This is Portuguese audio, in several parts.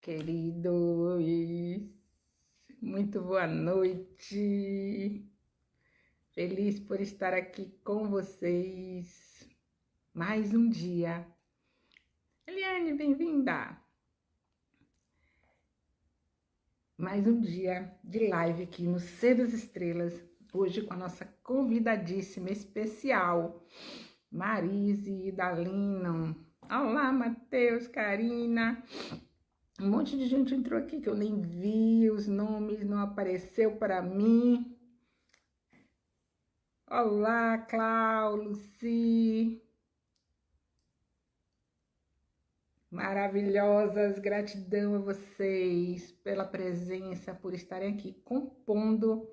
queridos, muito boa noite. Feliz por estar aqui com vocês mais um dia. Eliane, bem-vinda. Mais um dia de live aqui no Ser das Estrelas, hoje com a nossa convidadíssima especial, Marise Dalino. Olá, Matheus, Karina. Um monte de gente entrou aqui que eu nem vi, os nomes não apareceu para mim. Olá, Clau, Luci. Maravilhosas, gratidão a vocês pela presença, por estarem aqui compondo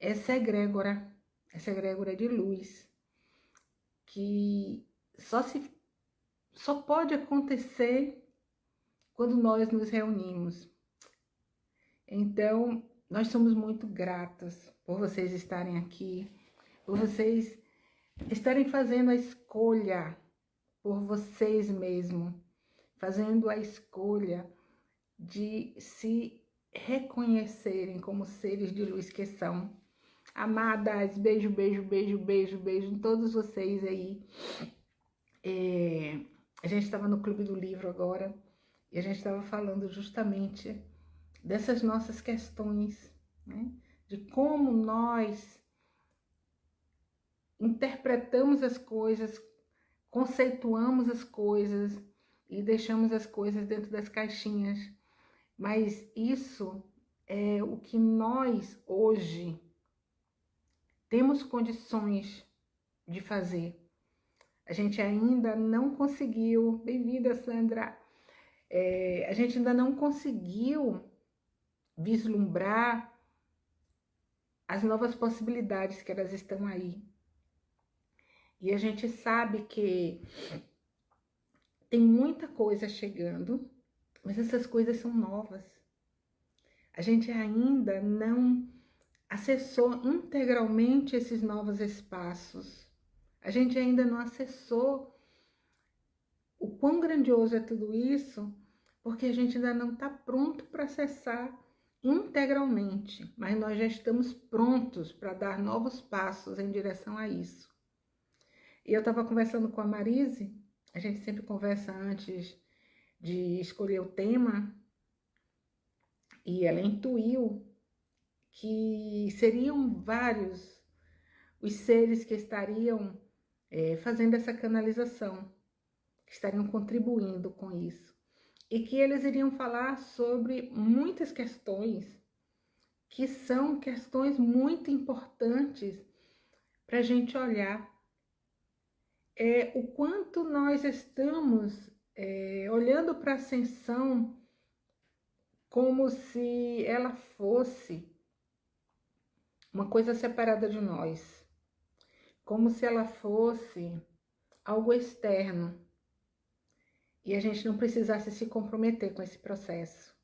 essa egrégora, essa egrégora de luz, que só se só pode acontecer quando nós nos reunimos. Então, nós somos muito gratos por vocês estarem aqui, por vocês estarem fazendo a escolha por vocês mesmos, fazendo a escolha de se reconhecerem como seres de luz que são. Amadas, beijo, beijo, beijo, beijo, beijo em todos vocês aí. É, a gente estava no Clube do Livro agora e a gente estava falando justamente dessas nossas questões, né? de como nós interpretamos as coisas, conceituamos as coisas e deixamos as coisas dentro das caixinhas. Mas isso é o que nós hoje temos condições de fazer. A gente ainda não conseguiu, bem-vinda Sandra, é, a gente ainda não conseguiu vislumbrar as novas possibilidades que elas estão aí. E a gente sabe que tem muita coisa chegando, mas essas coisas são novas. A gente ainda não acessou integralmente esses novos espaços. A gente ainda não acessou o quão grandioso é tudo isso porque a gente ainda não está pronto para acessar integralmente, mas nós já estamos prontos para dar novos passos em direção a isso. E eu estava conversando com a Marise, a gente sempre conversa antes de escolher o tema, e ela intuiu que seriam vários os seres que estariam é, fazendo essa canalização, que estariam contribuindo com isso e que eles iriam falar sobre muitas questões que são questões muito importantes para a gente olhar. É, o quanto nós estamos é, olhando para a ascensão como se ela fosse uma coisa separada de nós, como se ela fosse algo externo e a gente não precisasse se comprometer com esse processo.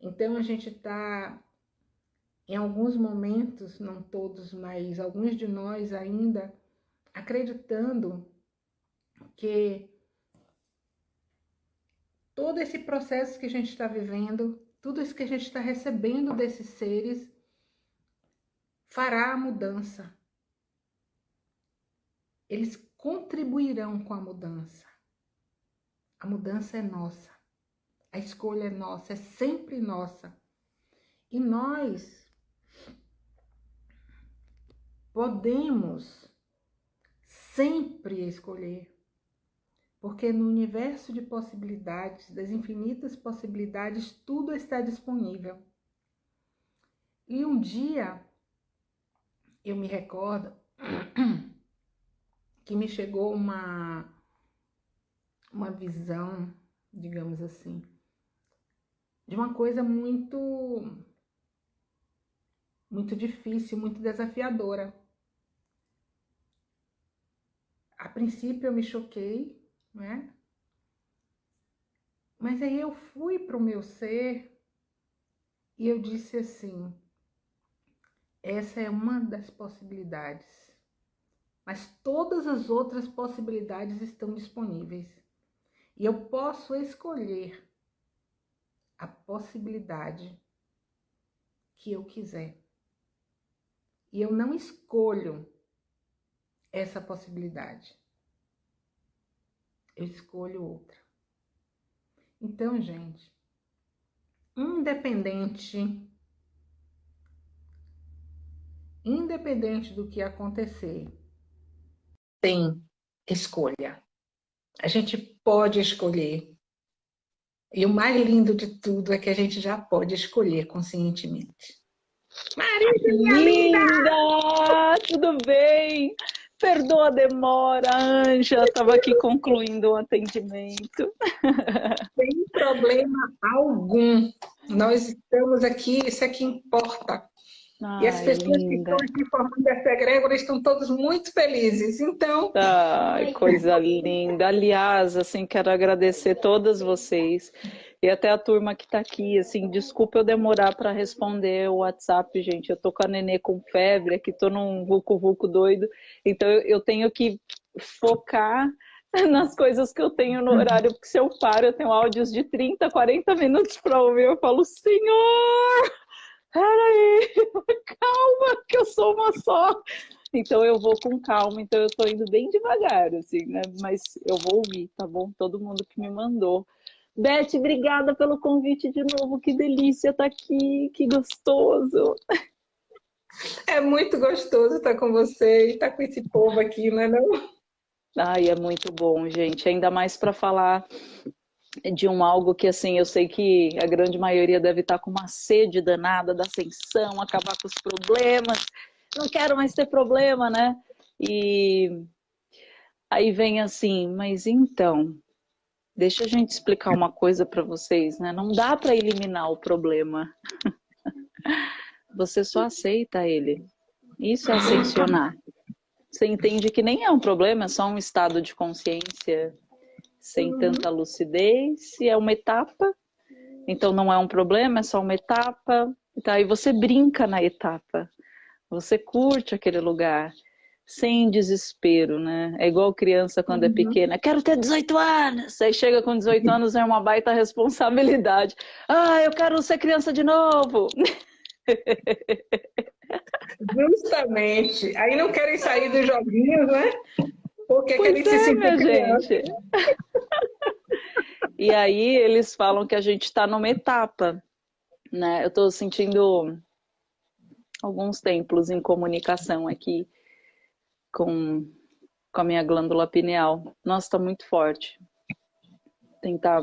Então a gente está, em alguns momentos, não todos, mas alguns de nós ainda, acreditando que todo esse processo que a gente está vivendo, tudo isso que a gente está recebendo desses seres, fará a mudança. Eles contribuirão com a mudança. A mudança é nossa. A escolha é nossa, é sempre nossa. E nós podemos sempre escolher. Porque no universo de possibilidades, das infinitas possibilidades, tudo está disponível. E um dia eu me recordo que me chegou uma uma visão, digamos assim, de uma coisa muito muito difícil, muito desafiadora. A princípio eu me choquei, né? Mas aí eu fui para o meu ser e eu disse assim: essa é uma das possibilidades, mas todas as outras possibilidades estão disponíveis. E eu posso escolher a possibilidade que eu quiser. E eu não escolho essa possibilidade. Eu escolho outra. Então, gente, independente independente do que acontecer, tem escolha. A gente pode escolher. E o mais lindo de tudo é que a gente já pode escolher conscientemente. Maria, minha linda! linda! Tudo bem? Perdoa a demora, Anja, estava aqui concluindo o atendimento. Sem problema algum. Nós estamos aqui, isso é que importa. Ai, e as pessoas linda. que estão aqui formando essa egrégora estão todos muito felizes. Então. Ai, coisa linda. Aliás, assim, quero agradecer todas vocês e até a turma que está aqui. Assim, desculpa eu demorar para responder o WhatsApp, gente. Eu tô com a nenê com febre, aqui tô num vulco-vulco doido. Então eu, eu tenho que focar nas coisas que eu tenho no horário, porque se eu paro, eu tenho áudios de 30, 40 minutos para ouvir. Eu falo, Senhor! Peraí, calma, que eu sou uma só. Então eu vou com calma, então eu tô indo bem devagar, assim, né? Mas eu vou ouvir, tá bom? Todo mundo que me mandou. Beth, obrigada pelo convite de novo, que delícia estar tá aqui, que gostoso. É muito gostoso estar com você e estar com esse povo aqui, não é não? Ai, é muito bom, gente. Ainda mais para falar de um algo que assim eu sei que a grande maioria deve estar com uma sede danada da ascensão, acabar com os problemas, não quero mais ter problema, né? E aí vem assim, mas então, deixa a gente explicar uma coisa para vocês, né? Não dá para eliminar o problema. Você só aceita ele. Isso é ascensionar. Você entende que nem é um problema, é só um estado de consciência sem uhum. tanta lucidez, e é uma etapa, então não é um problema, é só uma etapa. Então, aí você brinca na etapa, você curte aquele lugar, sem desespero, né? É igual criança quando é uhum. é pequena, quero ter 18 anos, aí chega com 18 anos é uma baita responsabilidade. Ah, eu quero ser criança de novo. Justamente. Aí não querem sair dos joguinhos, né? Porque pois aquele é, minha gente. e aí eles falam que a gente está numa etapa, né? Eu estou sentindo alguns templos em comunicação aqui com, com a minha glândula pineal. Nossa, está muito forte. Tentar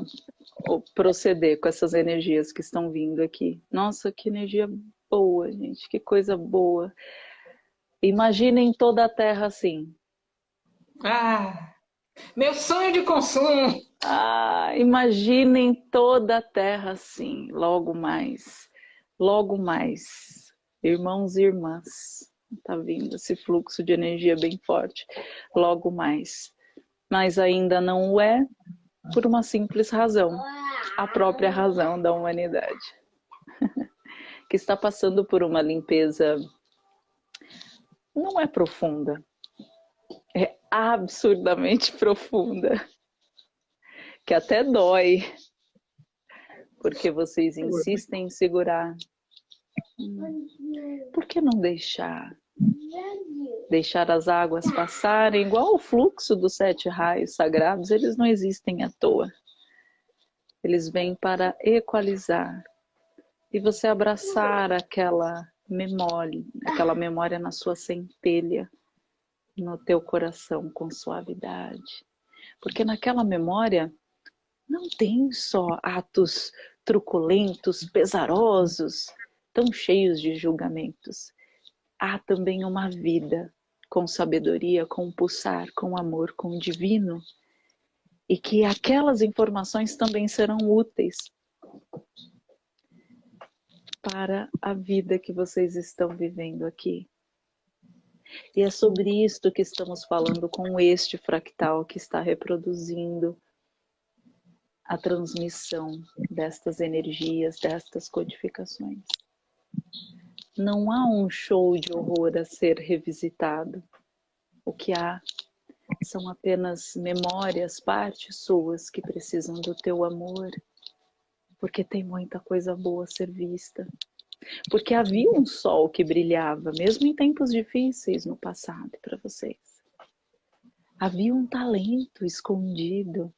proceder com essas energias que estão vindo aqui. Nossa, que energia boa, gente. Que coisa boa. Imaginem toda a Terra assim. Ah, meu sonho de consumo. Ah, imaginem toda a terra assim, logo mais, logo mais. Irmãos e irmãs, tá vindo esse fluxo de energia bem forte, logo mais. Mas ainda não o é por uma simples razão, a própria razão da humanidade, que está passando por uma limpeza não é profunda, é absurdamente profunda, que até dói, porque vocês insistem em segurar. Por que não deixar? Deixar as águas passarem, igual o fluxo dos sete raios sagrados, eles não existem à toa. Eles vêm para equalizar. E você abraçar aquela memória, aquela memória na sua centelha, no teu coração com suavidade. Porque naquela memória não tem só atos truculentos, pesarosos, tão cheios de julgamentos. Há também uma vida com sabedoria, com pulsar, com amor, com o divino. E que aquelas informações também serão úteis para a vida que vocês estão vivendo aqui. E é sobre isto que estamos falando com este fractal que está reproduzindo a transmissão destas energias, destas codificações. Não há um show de horror a ser revisitado. O que há são apenas memórias, partes suas que precisam do teu amor, porque tem muita coisa boa a ser vista. Porque havia um sol que brilhava, mesmo em tempos difíceis no passado para vocês. Havia um talento escondido,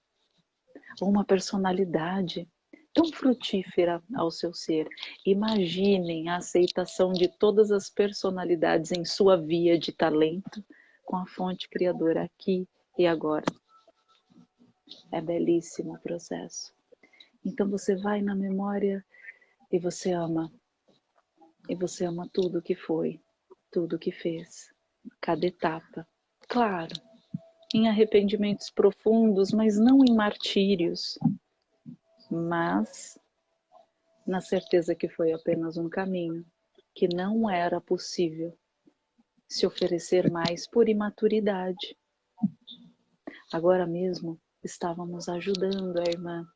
uma personalidade tão frutífera ao seu ser. Imaginem a aceitação de todas as personalidades em sua via de talento com a fonte criadora aqui e agora. É belíssimo o processo. Então você vai na memória e você ama. E você ama tudo que foi, tudo que fez, cada etapa. Claro, em arrependimentos profundos, mas não em martírios, mas na certeza que foi apenas um caminho, que não era possível se oferecer mais por imaturidade. Agora mesmo estávamos ajudando a irmã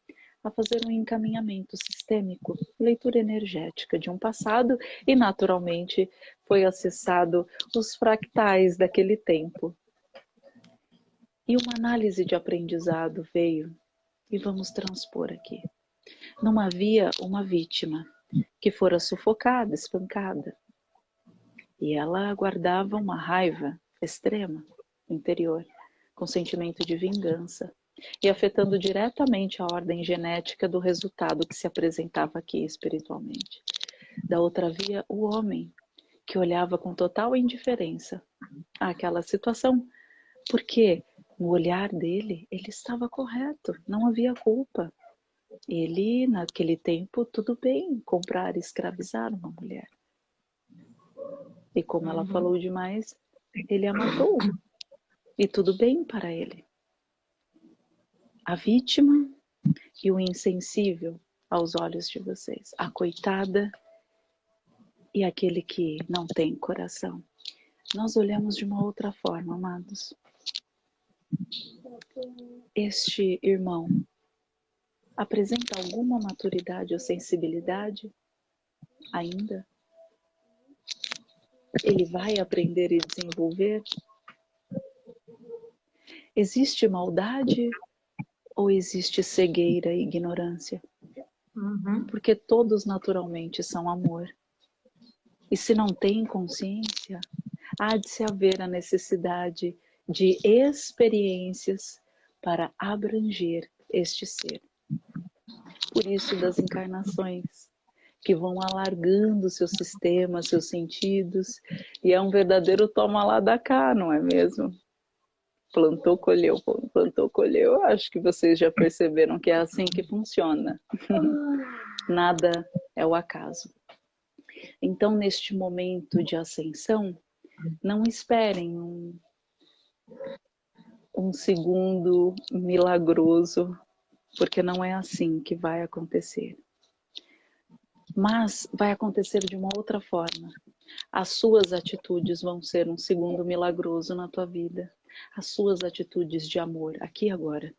a fazer um encaminhamento sistêmico, leitura energética de um passado e naturalmente foi acessado os fractais daquele tempo. E uma análise de aprendizado veio e vamos transpor aqui. Não havia uma vítima que fora sufocada, espancada. E ela guardava uma raiva extrema interior, com sentimento de vingança, e afetando diretamente a ordem genética do resultado que se apresentava aqui espiritualmente. Da outra via, o homem, que olhava com total indiferença àquela situação, porque no olhar dele, ele estava correto, não havia culpa. Ele, naquele tempo, tudo bem comprar e escravizar uma mulher. E como ela uhum. falou demais, ele a matou. E tudo bem para ele. A vítima e o insensível aos olhos de vocês. A coitada e aquele que não tem coração. Nós olhamos de uma outra forma, amados. Este irmão apresenta alguma maturidade ou sensibilidade ainda? Ele vai aprender e desenvolver? Existe maldade ou existe cegueira e ignorância? Uhum. Porque todos naturalmente são amor. E se não tem consciência, há de se haver a necessidade de experiências para abranger este ser. Por isso das encarnações, que vão alargando seus sistemas, seus sentidos, e é um verdadeiro toma lá da cá, não é mesmo? Plantou, colheu, plantou, colheu. Acho que vocês já perceberam que é assim que funciona. Nada é o acaso. Então, neste momento de ascensão, não esperem um, um segundo milagroso, porque não é assim que vai acontecer. Mas vai acontecer de uma outra forma. As suas atitudes vão ser um segundo milagroso na tua vida. As suas atitudes de amor, aqui e agora.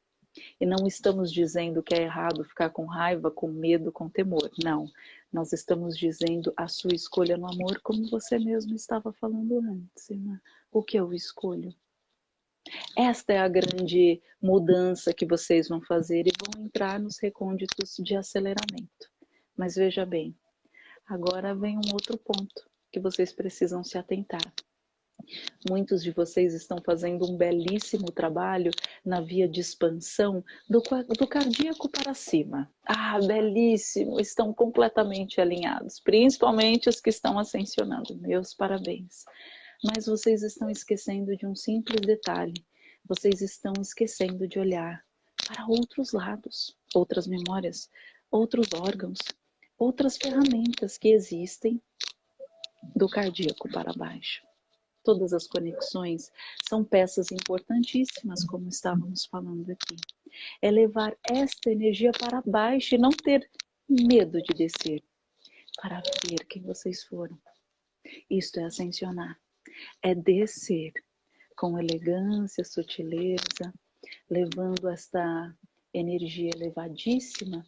E não estamos dizendo que é errado ficar com raiva, com medo, com temor. Não. Nós estamos dizendo a sua escolha no amor, como você mesmo estava falando antes, irmã. O que eu escolho? Esta é a grande mudança que vocês vão fazer e vão entrar nos recônditos de aceleramento. Mas veja bem, agora vem um outro ponto que vocês precisam se atentar. Muitos de vocês estão fazendo um belíssimo trabalho na via de expansão do, do cardíaco para cima. Ah, belíssimo! Estão completamente alinhados, principalmente os que estão ascensionando. Meus parabéns mas vocês estão esquecendo de um simples detalhe. Vocês estão esquecendo de olhar para outros lados, outras memórias, outros órgãos, outras ferramentas que existem do cardíaco para baixo. Todas as conexões são peças importantíssimas, como estávamos falando aqui. É levar esta energia para baixo e não ter medo de descer, para ver quem vocês foram. Isto é ascensionar é descer com elegância, sutileza, levando esta energia elevadíssima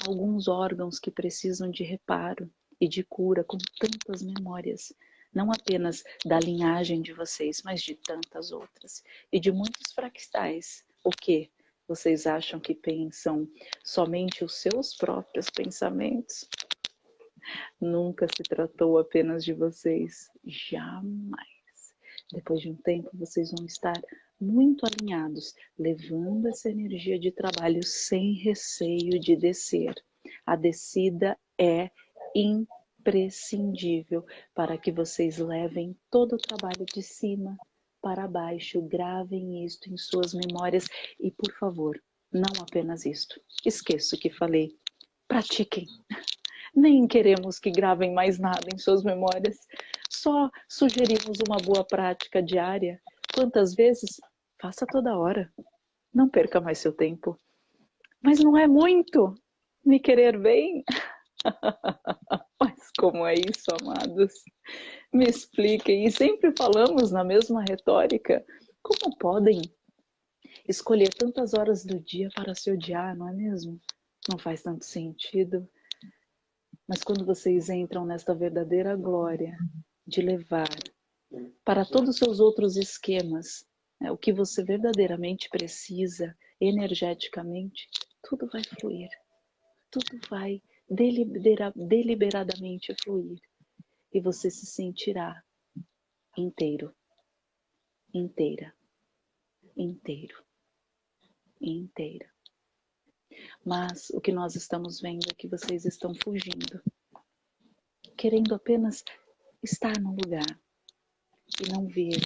a alguns órgãos que precisam de reparo e de cura com tantas memórias não apenas da linhagem de vocês, mas de tantas outras e de muitos fractais. O que vocês acham que pensam somente os seus próprios pensamentos? Nunca se tratou apenas de vocês, jamais. Depois de um tempo, vocês vão estar muito alinhados, levando essa energia de trabalho sem receio de descer. A descida é imprescindível para que vocês levem todo o trabalho de cima para baixo. Gravem isto em suas memórias e, por favor, não apenas isto. Esqueço que falei. Pratiquem. Nem queremos que gravem mais nada em suas memórias. Só sugerimos uma boa prática diária. Quantas vezes? Faça toda hora. Não perca mais seu tempo. Mas não é muito me querer bem? Mas como é isso, amados? Me expliquem. E sempre falamos na mesma retórica. Como podem escolher tantas horas do dia para se odiar, não é mesmo? Não faz tanto sentido. Mas quando vocês entram nesta verdadeira glória de levar para todos os seus outros esquemas, né, o que você verdadeiramente precisa energeticamente, tudo vai fluir. Tudo vai delibera, deliberadamente fluir. E você se sentirá inteiro, inteira, inteiro, inteira. Mas o que nós estamos vendo é que vocês estão fugindo, querendo apenas estar no lugar e não ver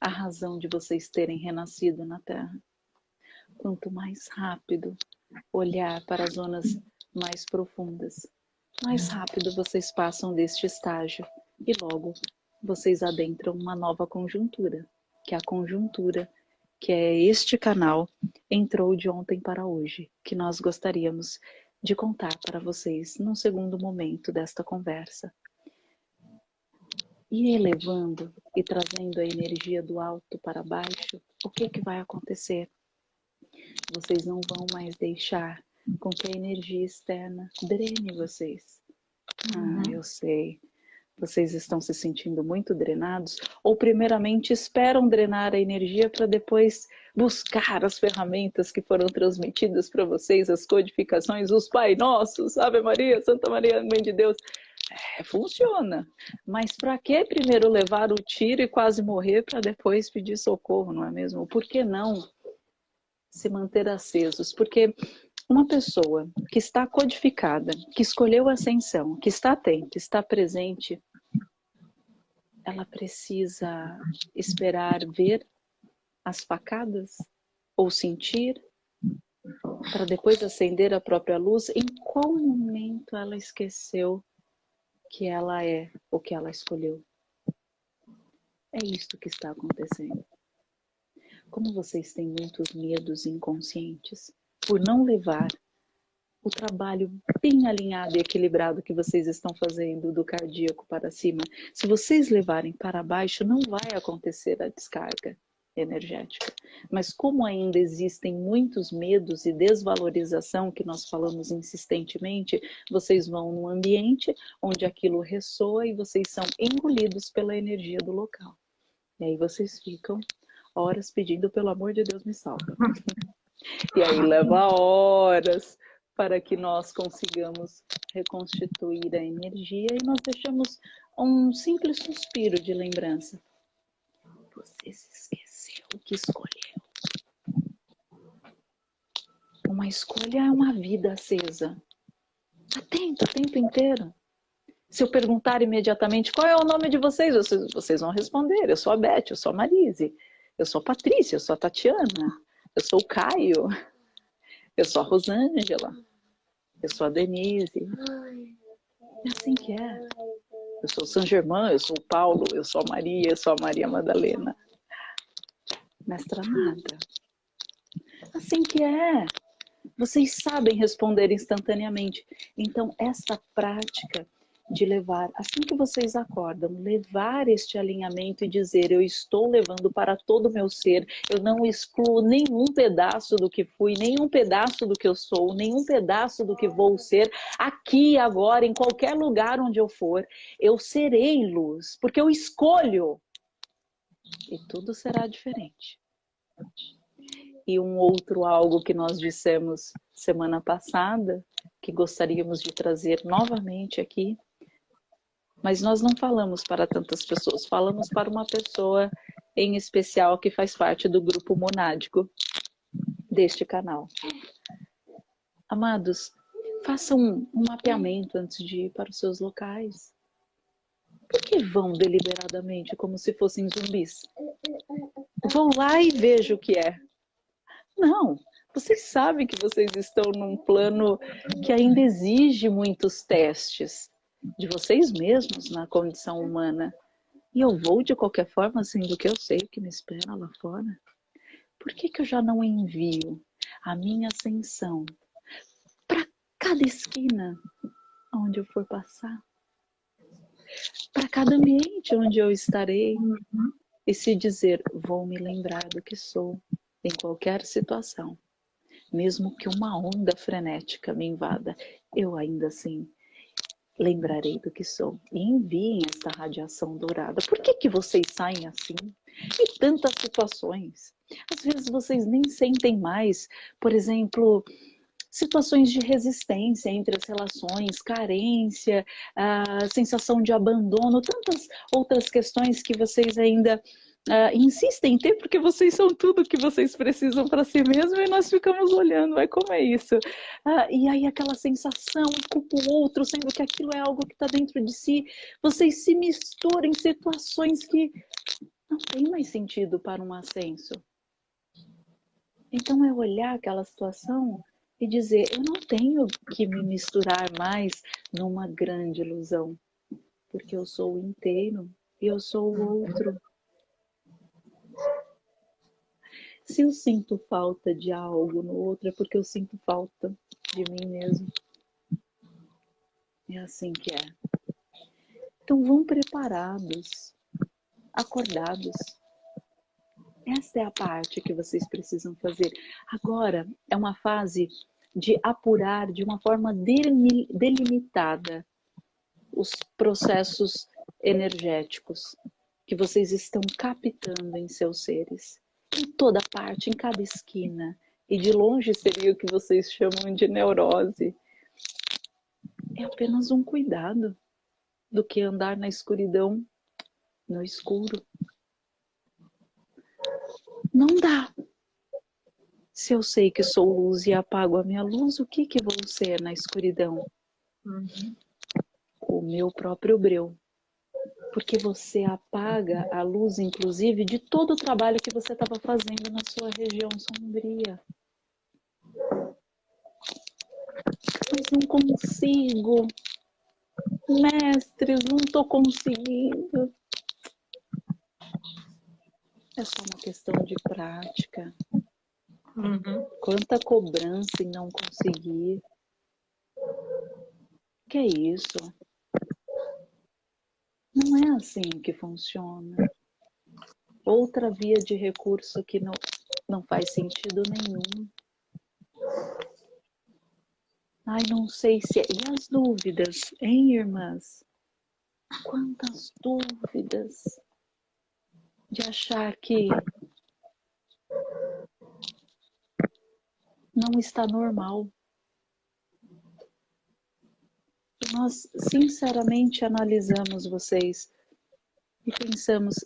a razão de vocês terem renascido na Terra. Quanto mais rápido olhar para as zonas mais profundas, mais rápido vocês passam deste estágio e logo vocês adentram uma nova conjuntura, que é a conjuntura que é este canal entrou de ontem para hoje, que nós gostaríamos de contar para vocês num segundo momento desta conversa. E elevando e trazendo a energia do alto para baixo, o que, que vai acontecer? Vocês não vão mais deixar com que a energia externa drene vocês. Ah, uhum. eu sei vocês estão se sentindo muito drenados, ou primeiramente esperam drenar a energia para depois buscar as ferramentas que foram transmitidas para vocês, as codificações, os Pai Nossos, Ave Maria, Santa Maria, Mãe de Deus. É, funciona. Mas para que primeiro levar o tiro e quase morrer para depois pedir socorro, não é mesmo? Por que não se manter acesos? Porque uma pessoa que está codificada, que escolheu a ascensão, que está atenta, está presente, ela precisa esperar ver as facadas ou sentir para depois acender a própria luz? Em qual momento ela esqueceu que ela é o que ela escolheu? É isto que está acontecendo. Como vocês têm muitos medos inconscientes por não levar o trabalho bem alinhado e equilibrado que vocês estão fazendo do cardíaco para cima. Se vocês levarem para baixo, não vai acontecer a descarga energética. Mas como ainda existem muitos medos e desvalorização que nós falamos insistentemente, vocês vão num ambiente onde aquilo ressoa e vocês são engolidos pela energia do local. E aí vocês ficam horas pedindo, pelo amor de Deus, me salva. E aí leva horas para que nós consigamos reconstituir a energia e nós deixamos um simples suspiro de lembrança. Você se esqueceu que escolheu. Uma escolha é uma vida acesa. Atento o tempo inteiro. Se eu perguntar imediatamente qual é o nome de vocês, vocês, vocês vão responder. Eu sou a Beth, eu sou a Marise, eu sou a Patrícia, eu sou a Tatiana, eu sou o Caio. Eu sou a Rosângela. Eu sou a Denise. É assim que é. Eu sou o São Germán, eu sou o Paulo, eu sou a Maria, eu sou a Maria Madalena. Mestra nada. Assim que é. Vocês sabem responder instantaneamente. Então, essa prática de levar, assim que vocês acordam, levar este alinhamento e dizer: Eu estou levando para todo o meu ser, eu não excluo nenhum pedaço do que fui, nenhum pedaço do que eu sou, nenhum pedaço do que vou ser, aqui, agora, em qualquer lugar onde eu for, eu serei luz, porque eu escolho. E tudo será diferente. E um outro algo que nós dissemos semana passada, que gostaríamos de trazer novamente aqui, mas nós não falamos para tantas pessoas, falamos para uma pessoa em especial que faz parte do grupo monádico deste canal. Amados, façam um, um mapeamento antes de ir para os seus locais. Por que vão deliberadamente como se fossem zumbis? Vão lá e vejam o que é. Não, vocês sabem que vocês estão num plano que ainda exige muitos testes de vocês mesmos na condição humana. E eu vou de qualquer forma, sendo que eu sei que me espera lá fora. Por que, que eu já não envio a minha ascensão para cada esquina onde eu for passar? Para cada ambiente onde eu estarei. E se dizer, vou me lembrar do que sou em qualquer situação. Mesmo que uma onda frenética me invada, eu ainda assim lembrarei do que sou e enviem esta radiação dourada. Por que, que vocês saem assim? Em tantas situações. Às vezes vocês nem sentem mais, por exemplo, situações de resistência entre as relações, carência, a sensação de abandono, tantas outras questões que vocês ainda uh, insistem em ter porque vocês são tudo que vocês precisam para si mesmo e nós ficamos olhando, é como é isso? Uh, e aí aquela sensação, culpa o outro, sendo que aquilo é algo que está dentro de si, vocês se misturam em situações que não tem mais sentido para um ascenso. Então é olhar aquela situação e dizer, eu não tenho que me misturar mais numa grande ilusão, porque eu sou inteiro e eu sou o outro. Se eu sinto falta de algo no outro, é porque eu sinto falta de mim mesmo. É assim que é. Então vão preparados, acordados. Essa é a parte que vocês precisam fazer. Agora é uma fase de apurar de uma forma delimitada os processos energéticos que vocês estão captando em seus seres em toda parte, em cada esquina. E de longe seria o que vocês chamam de neurose. É apenas um cuidado do que andar na escuridão, no escuro. Não dá. Se eu sei que sou luz e apago a minha luz, o que, que vou ser na escuridão? Uhum. O meu próprio breu porque você apaga a luz, inclusive, de todo o trabalho que você estava fazendo na sua região sombria. Mas não consigo. Mestres, não estou conseguindo. É só uma questão de prática. Uhum. Quanta cobrança em não conseguir. Que é isso? Não é assim que funciona. Outra via de recurso que não, não faz sentido nenhum. Ai, não sei se... É... E as dúvidas, hein, irmãs? Quantas dúvidas de achar que não está normal. Nós sinceramente analisamos vocês e pensamos,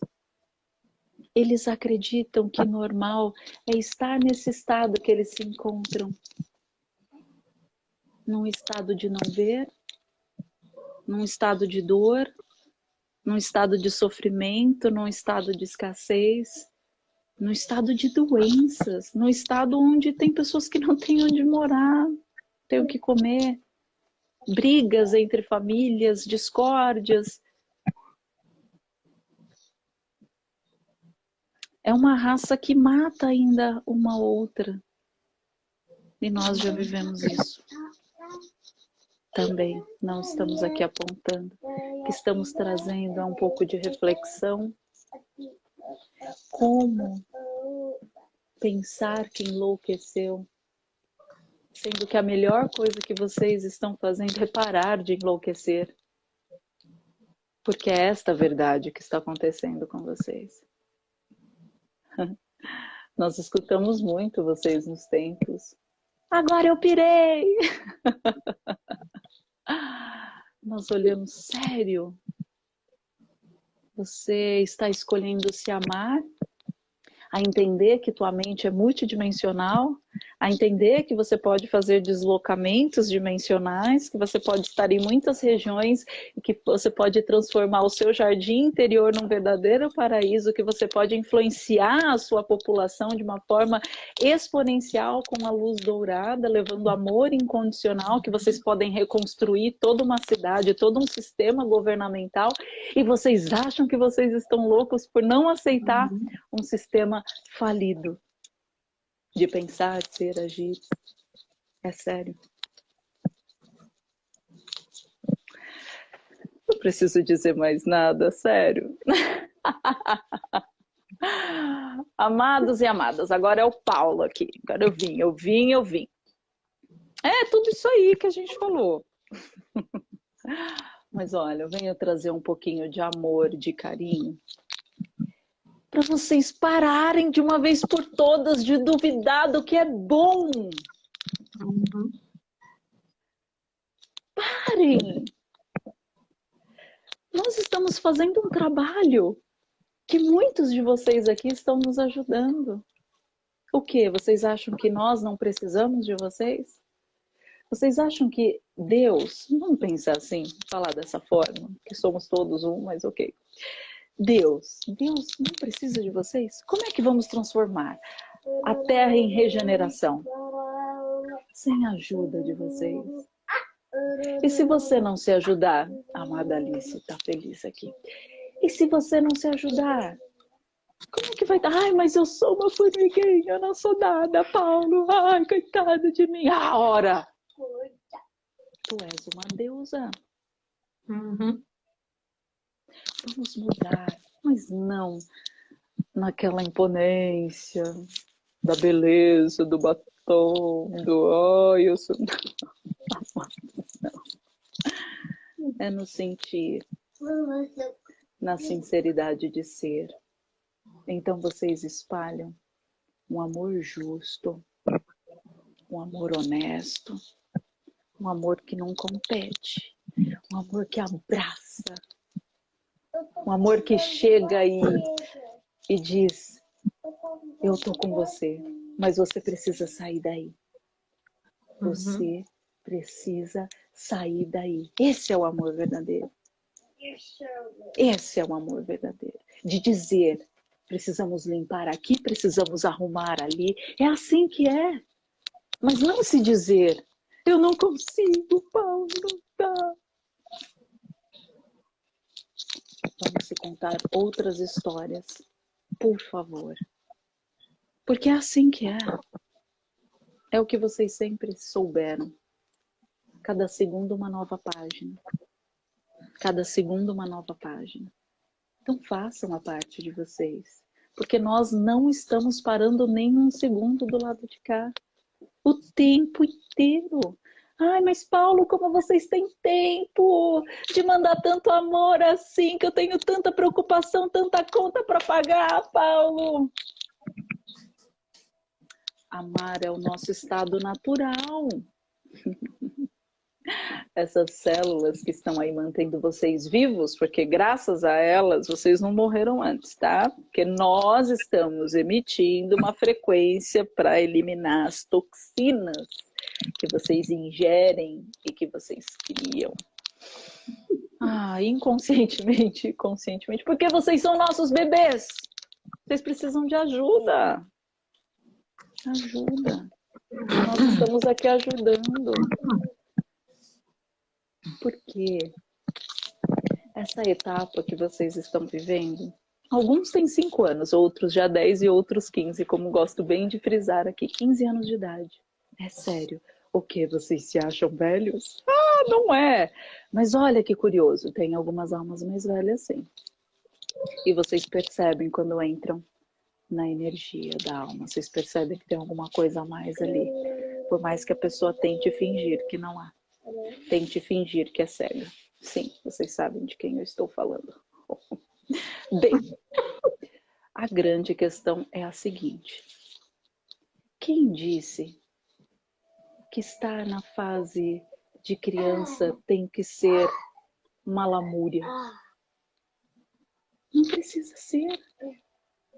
eles acreditam que normal é estar nesse estado que eles se encontram. Num estado de não ver, num estado de dor, num estado de sofrimento, num estado de escassez, num estado de doenças, num estado onde tem pessoas que não têm onde morar, têm o que comer, brigas entre famílias, discórdias. É uma raça que mata ainda uma outra. E nós já vivemos isso. também não estamos aqui apontando, que estamos trazendo a um pouco de reflexão como pensar que enlouqueceu, sendo que a melhor coisa que vocês estão fazendo é parar de enlouquecer. Porque é esta verdade que está acontecendo com vocês. Nós escutamos muito vocês nos tempos. Agora eu pirei! Nós olhamos sério. Você está escolhendo se amar, a entender que tua mente é multidimensional, a entender que você pode fazer deslocamentos dimensionais, que você pode estar em muitas regiões e que você pode transformar o seu jardim interior num verdadeiro paraíso, que você pode influenciar a sua população de uma forma exponencial com a luz dourada, levando amor incondicional, que vocês podem reconstruir toda uma cidade, todo um sistema governamental, e vocês acham que vocês estão loucos por não aceitar uhum. um sistema falido de pensar, de ser, agir. É sério. Não preciso dizer mais nada, sério. Amados e amadas, agora é o Paulo aqui. Agora eu vim, eu vim, eu vim. É tudo isso aí que a gente falou. Mas olha, eu venho trazer um pouquinho de amor, de carinho, para vocês pararem de uma vez por todas de duvidar do que é bom. Parem! Nós estamos fazendo um trabalho que muitos de vocês aqui estão nos ajudando. O que? Vocês acham que nós não precisamos de vocês? Vocês acham que Deus, vamos pensar assim, falar dessa forma, que somos todos um, mas ok. Deus, Deus não precisa de vocês? Como é que vamos transformar a terra em regeneração? Sem a ajuda de vocês. E se você não se ajudar, amada Alice está feliz aqui. E se você não se ajudar, como é que vai dar? Ai, mas eu sou uma formiguinha, eu não sou nada, Paulo. Ai, coitado de mim. A hora! Tu és uma deusa. Uhum vamos mudar, mas não naquela imponência da beleza, do batom, do ai, eu sou. Não. É no sentir, na sinceridade de ser. Então vocês espalham um amor justo, um amor honesto, um amor que não compete, um amor que abraça, um amor que chega e, e diz: Eu tô com você, mas você precisa sair daí. Você uhum. precisa sair daí. Esse é o amor verdadeiro. Esse é o amor verdadeiro. De dizer: precisamos limpar aqui, precisamos arrumar ali. É assim que é. Mas não se dizer: eu não consigo, Paulo, não dá. Vamos se contar outras histórias, por favor. Porque é assim que é. É o que vocês sempre souberam. Cada segundo uma nova página. Cada segundo uma nova página. Então façam a parte de vocês. Porque nós não estamos parando nem um segundo do lado de cá. O tempo inteiro. Ai, mas Paulo, como vocês têm tempo de mandar tanto amor assim, que eu tenho tanta preocupação, tanta conta para pagar, Paulo. Amar é o nosso estado natural. Essas células que estão aí mantendo vocês vivos, porque graças a elas vocês não morreram antes, tá? Porque nós estamos emitindo uma frequência para eliminar as toxinas que vocês ingerem e que vocês criam. Ah, inconscientemente, conscientemente, porque vocês são nossos bebês. Vocês precisam de ajuda. Ajuda. Nós estamos aqui ajudando. Porque essa etapa que vocês estão vivendo, alguns têm 5 anos, outros já 10 e outros 15, como gosto bem de frisar aqui, 15 anos de idade. É sério. O que? Vocês se acham velhos? Ah, não é! Mas olha que curioso, tem algumas almas mais velhas sim. E vocês percebem quando entram na energia da alma. Vocês percebem que tem alguma coisa a mais ali. Por mais que a pessoa tente fingir que não há. Tente fingir que é cega. Sim, vocês sabem de quem eu estou falando. Bem, a grande questão é a seguinte. Quem disse que estar na fase de criança tem que ser uma lamúria? Não precisa ser.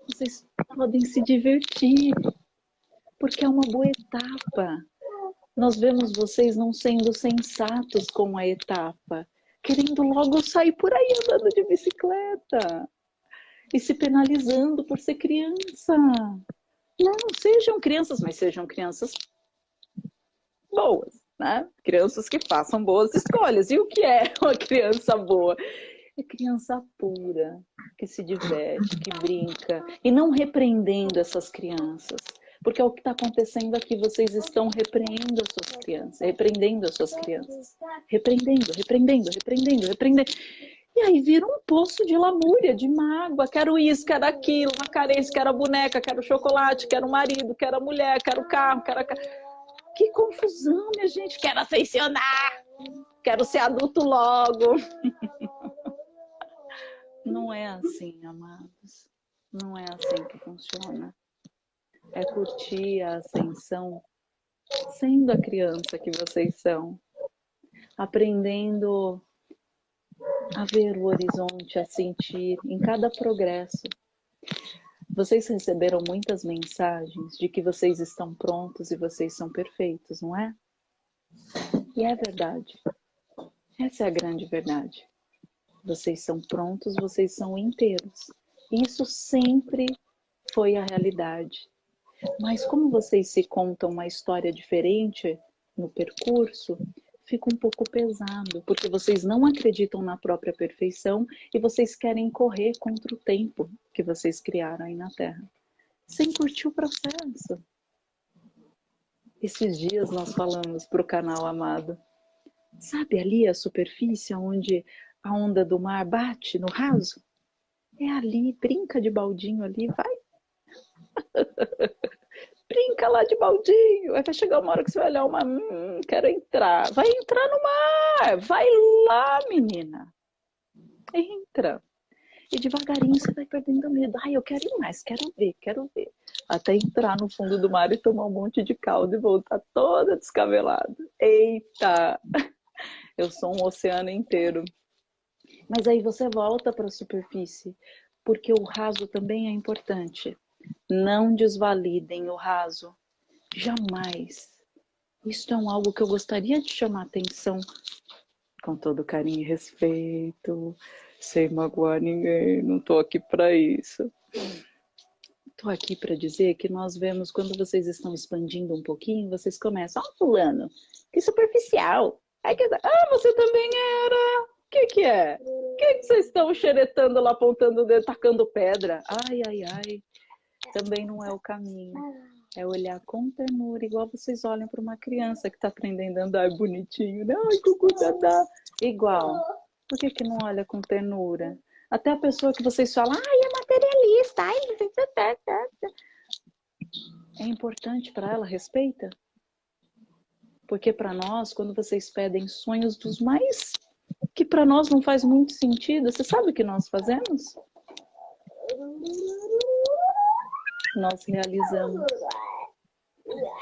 Vocês podem se divertir, porque é uma boa etapa. Nós vemos vocês não sendo sensatos com a etapa, querendo logo sair por aí andando de bicicleta e se penalizando por ser criança. Não, sejam crianças, mas sejam crianças boas, né? Crianças que façam boas escolhas. E o que é uma criança boa? É criança pura, que se diverte, que brinca, e não repreendendo essas crianças. Porque é o que está acontecendo aqui, vocês estão repreendendo as suas crianças, repreendendo as suas crianças. Repreendendo, repreendendo, repreendendo, repreendendo. E aí vira um poço de lamúria, de mágoa. Quero isso, quero aquilo, uma carência, quero a boneca, quero chocolate, quero o marido, quero a mulher, quero o carro, quero a... Que confusão, minha gente. Quero ascensionar. Quero ser adulto logo. Não é assim, amados. Não é assim que funciona. É curtir a ascensão sendo a criança que vocês são. Aprendendo a ver o horizonte, a sentir em cada progresso. Vocês receberam muitas mensagens de que vocês estão prontos e vocês são perfeitos, não é? E é verdade. Essa é a grande verdade. Vocês são prontos, vocês são inteiros. Isso sempre foi a realidade. Mas como vocês se contam uma história diferente no percurso, fica um pouco pesado, porque vocês não acreditam na própria perfeição e vocês querem correr contra o tempo que vocês criaram aí na Terra, sem curtir o processo. Esses dias nós falamos para o canal amado, sabe ali a superfície onde a onda do mar bate no raso? É ali, brinca de baldinho ali, vai. brinca lá de baldinho. Aí vai chegar uma hora que você vai olhar uma, hum, quero entrar. Vai entrar no mar, vai lá, menina. Entra. E devagarinho você vai perdendo medo. Ai, eu quero ir mais, quero ver, quero ver. Até entrar no fundo do mar e tomar um monte de caldo e voltar toda descabelada. Eita! Eu sou um oceano inteiro. Mas aí você volta para a superfície, porque o raso também é importante. Não desvalidem o raso. Jamais. Isso é um algo que eu gostaria de chamar atenção com todo carinho e respeito, sem magoar ninguém. Não estou aqui para isso. Estou aqui para dizer que nós vemos quando vocês estão expandindo um pouquinho, vocês começam, ó, oh, fulano, que superficial. Aí que... Ah, você também era. O que que é? O que, que vocês estão xeretando lá, apontando o dedo, tacando pedra? Ai, ai, ai também não é o caminho. É olhar com ternura, igual vocês olham para uma criança que está aprendendo a andar bonitinho, né? Ai, cucu, dadá. Igual. Por que, que não olha com ternura? Até a pessoa que vocês falam, ai, é materialista, ai, é importante para ela, respeita. Porque para nós, quando vocês pedem sonhos dos mais que para nós não faz muito sentido, você sabe o que nós fazemos? Nós realizamos.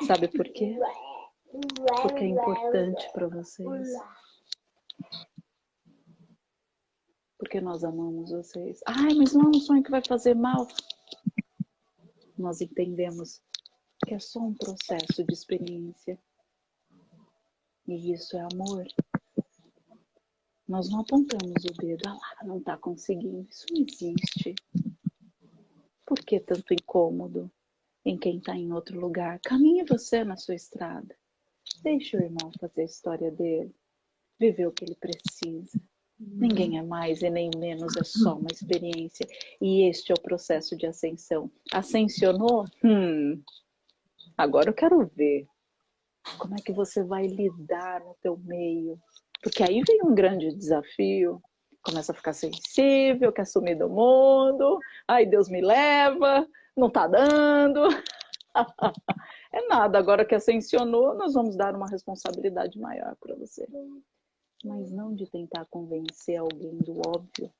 Sabe por quê? Porque é importante para vocês. Porque nós amamos vocês. Ai, mas não é um sonho que vai fazer mal. Nós entendemos que é só um processo de experiência. E isso é amor. Nós não apontamos o dedo, ah lá, não está conseguindo. Isso não existe. Por que tanto incômodo em quem está em outro lugar? Caminhe você na sua estrada. Deixe o irmão fazer a história dele. Viver o que ele precisa. Ninguém é mais e nem menos, é só uma experiência. E este é o processo de ascensão. Ascensionou? Hum, agora eu quero ver. Como é que você vai lidar no teu meio? Porque aí vem um grande desafio, começa a ficar sensível, quer sumir do mundo, ai Deus me leva, não tá dando. é nada, agora que ascensionou, nós vamos dar uma responsabilidade maior para você. Mas não de tentar convencer alguém do óbvio,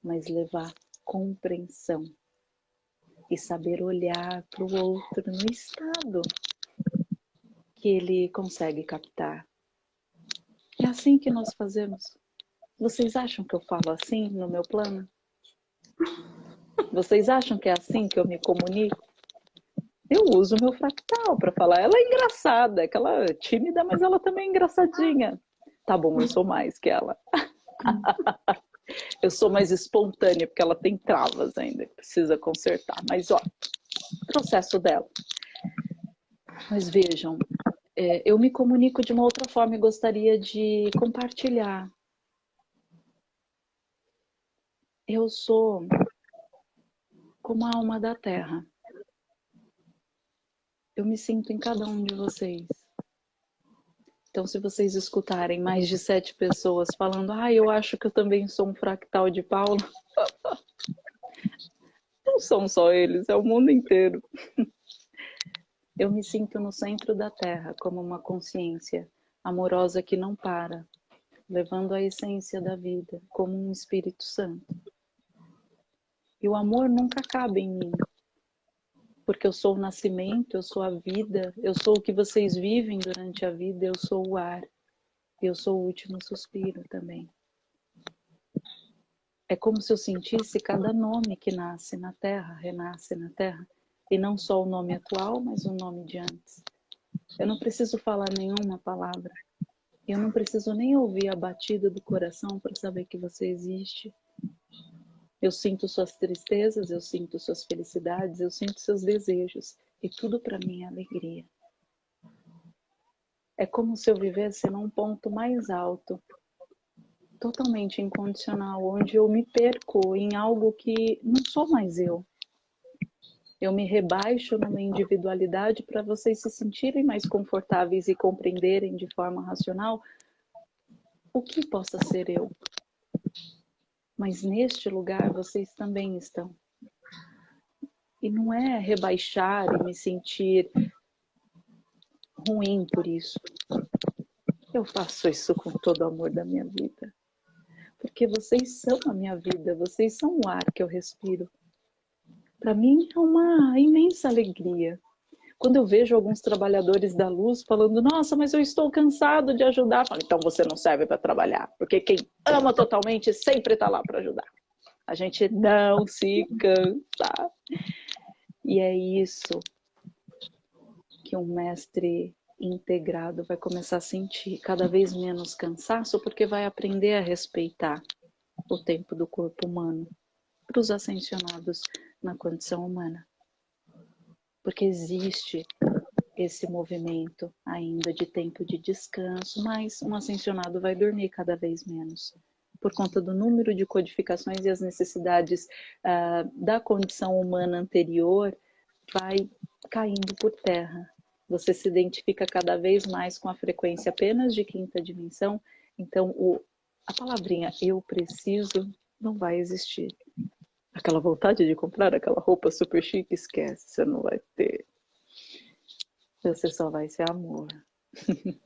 mas levar compreensão e saber olhar para o outro no estado que ele consegue captar. É assim que nós fazemos. Vocês acham que eu falo assim no meu plano? Vocês acham que é assim que eu me comunico? Eu uso meu fractal para falar. Ela é engraçada, aquela tímida, mas ela também é engraçadinha. Tá bom, eu sou mais que ela. eu sou mais espontânea, porque ela tem travas ainda, precisa consertar. Mas, ó, processo dela. Mas vejam, é, eu me comunico de uma outra forma e gostaria de compartilhar eu sou como a alma da terra. Eu me sinto em cada um de vocês. Então, se vocês escutarem mais de sete pessoas falando, ah, eu acho que eu também sou um fractal de Paulo, não são só eles, é o mundo inteiro. Eu me sinto no centro da Terra como uma consciência amorosa que não para, levando a essência da vida como um Espírito Santo. E o amor nunca acaba em mim. Porque eu sou o nascimento, eu sou a vida, eu sou o que vocês vivem durante a vida, eu sou o ar. Eu sou o último suspiro também. É como se eu sentisse cada nome que nasce na terra, renasce na terra. E não só o nome atual, mas o nome de antes. Eu não preciso falar nenhuma palavra. Eu não preciso nem ouvir a batida do coração para saber que você existe. Eu sinto suas tristezas, eu sinto suas felicidades, eu sinto seus desejos. E tudo para mim é alegria. É como se eu vivesse num ponto mais alto, totalmente incondicional, onde eu me perco em algo que não sou mais eu. Eu me rebaixo numa individualidade para vocês se sentirem mais confortáveis e compreenderem de forma racional o que possa ser eu mas neste lugar vocês também estão. E não é rebaixar e me sentir ruim por isso. Eu faço isso com todo o amor da minha vida. Porque vocês são a minha vida, vocês são o ar que eu respiro. Para mim é uma imensa alegria quando eu vejo alguns trabalhadores da luz falando, nossa, mas eu estou cansado de ajudar, falo, então você não serve para trabalhar, porque quem ama totalmente sempre está lá para ajudar. A gente não se cansa. E é isso que um mestre integrado vai começar a sentir cada vez menos cansaço, porque vai aprender a respeitar o tempo do corpo humano para os ascensionados na condição humana porque existe esse movimento ainda de tempo de descanso, mas um ascensionado vai dormir cada vez menos por conta do número de codificações e as necessidades uh, da condição humana anterior vai caindo por terra. Você se identifica cada vez mais com a frequência apenas de quinta dimensão, então o, a palavrinha eu preciso não vai existir aquela vontade de comprar aquela roupa super chique, esquece, você não vai ter. Você só vai ser amor.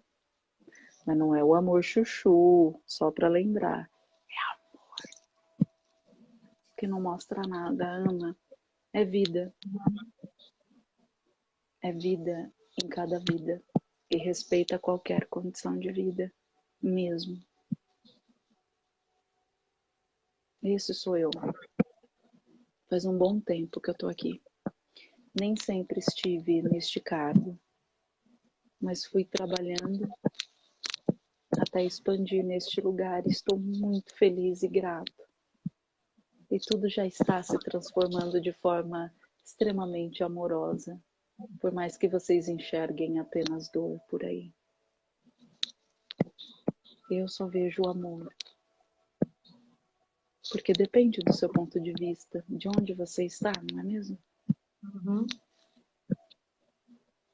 Mas não é o amor chuchu, só para lembrar. É amor. Que não mostra nada, ama. É vida. É vida em cada vida. E respeita qualquer condição de vida, mesmo. Esse sou eu. Faz um bom tempo que eu tô aqui. Nem sempre estive neste cargo, mas fui trabalhando até expandir neste lugar. Estou muito feliz e grato. E tudo já está se transformando de forma extremamente amorosa, por mais que vocês enxerguem apenas dor por aí. Eu só vejo o amor. Porque depende do seu ponto de vista, de onde você está, não é mesmo? Uhum.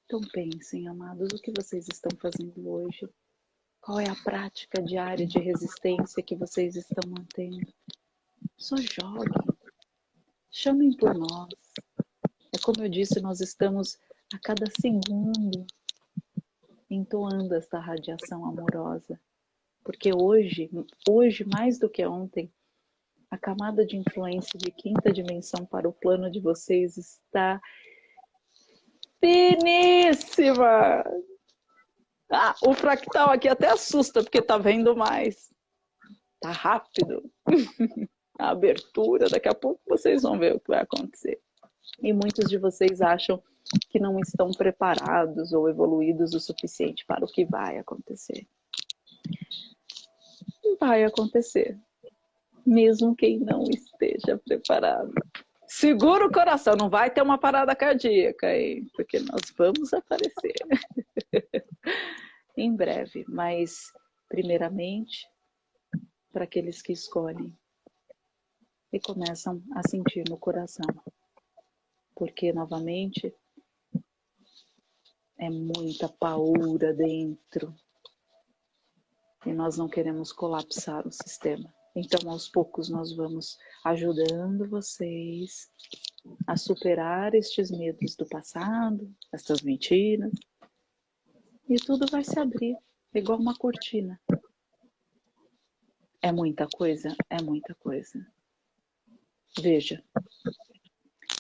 Então pensem, amados, o que vocês estão fazendo hoje? Qual é a prática diária de resistência que vocês estão mantendo? Só joguem. Chamem por nós. É como eu disse, nós estamos a cada segundo entoando esta radiação amorosa. Porque hoje, hoje mais do que ontem, a camada de influência de quinta dimensão para o plano de vocês está finíssima. Ah, o fractal aqui até assusta, porque tá vendo mais. Tá rápido. a abertura, daqui a pouco vocês vão ver o que vai acontecer. E muitos de vocês acham que não estão preparados ou evoluídos o suficiente para o que vai acontecer. Vai acontecer, mesmo quem não esteja preparado. Segura o coração, não vai ter uma parada cardíaca, hein? porque nós vamos aparecer em breve. Mas, primeiramente, para aqueles que escolhem e começam a sentir no coração. Porque, novamente, é muita paura dentro e nós não queremos colapsar o sistema. Então, aos poucos, nós vamos ajudando vocês a superar estes medos do passado, essas mentiras, e tudo vai se abrir, igual uma cortina. É muita coisa? É muita coisa. Veja,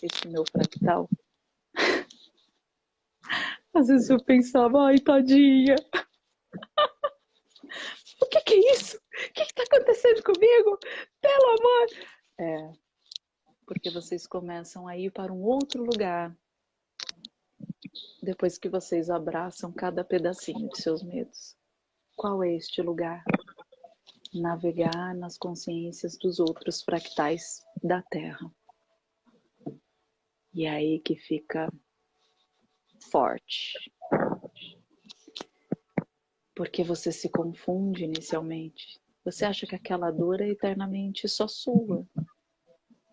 esse meu fractal. Às vezes eu pensava, ai, tadinha. o que, que é isso? O que está acontecendo comigo? Pelo amor! É, porque vocês começam a ir para um outro lugar depois que vocês abraçam cada pedacinho de seus medos. Qual é este lugar? Navegar nas consciências dos outros fractais da Terra. E é aí que fica forte porque você se confunde inicialmente. Você acha que aquela dor é eternamente só sua.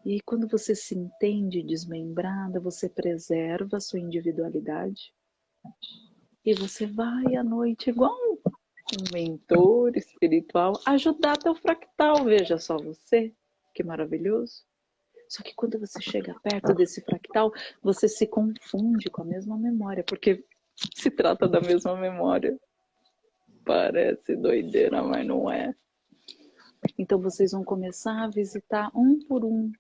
E quando você se entende desmembrada, você preserva a sua individualidade. E você vai à noite igual um mentor espiritual ajudar teu fractal. Veja só você, que maravilhoso. Só que quando você chega perto desse fractal, você se confunde com a mesma memória, porque se trata da mesma memória. Parece doideira, mas não é. Então vocês vão começar a visitar um por um,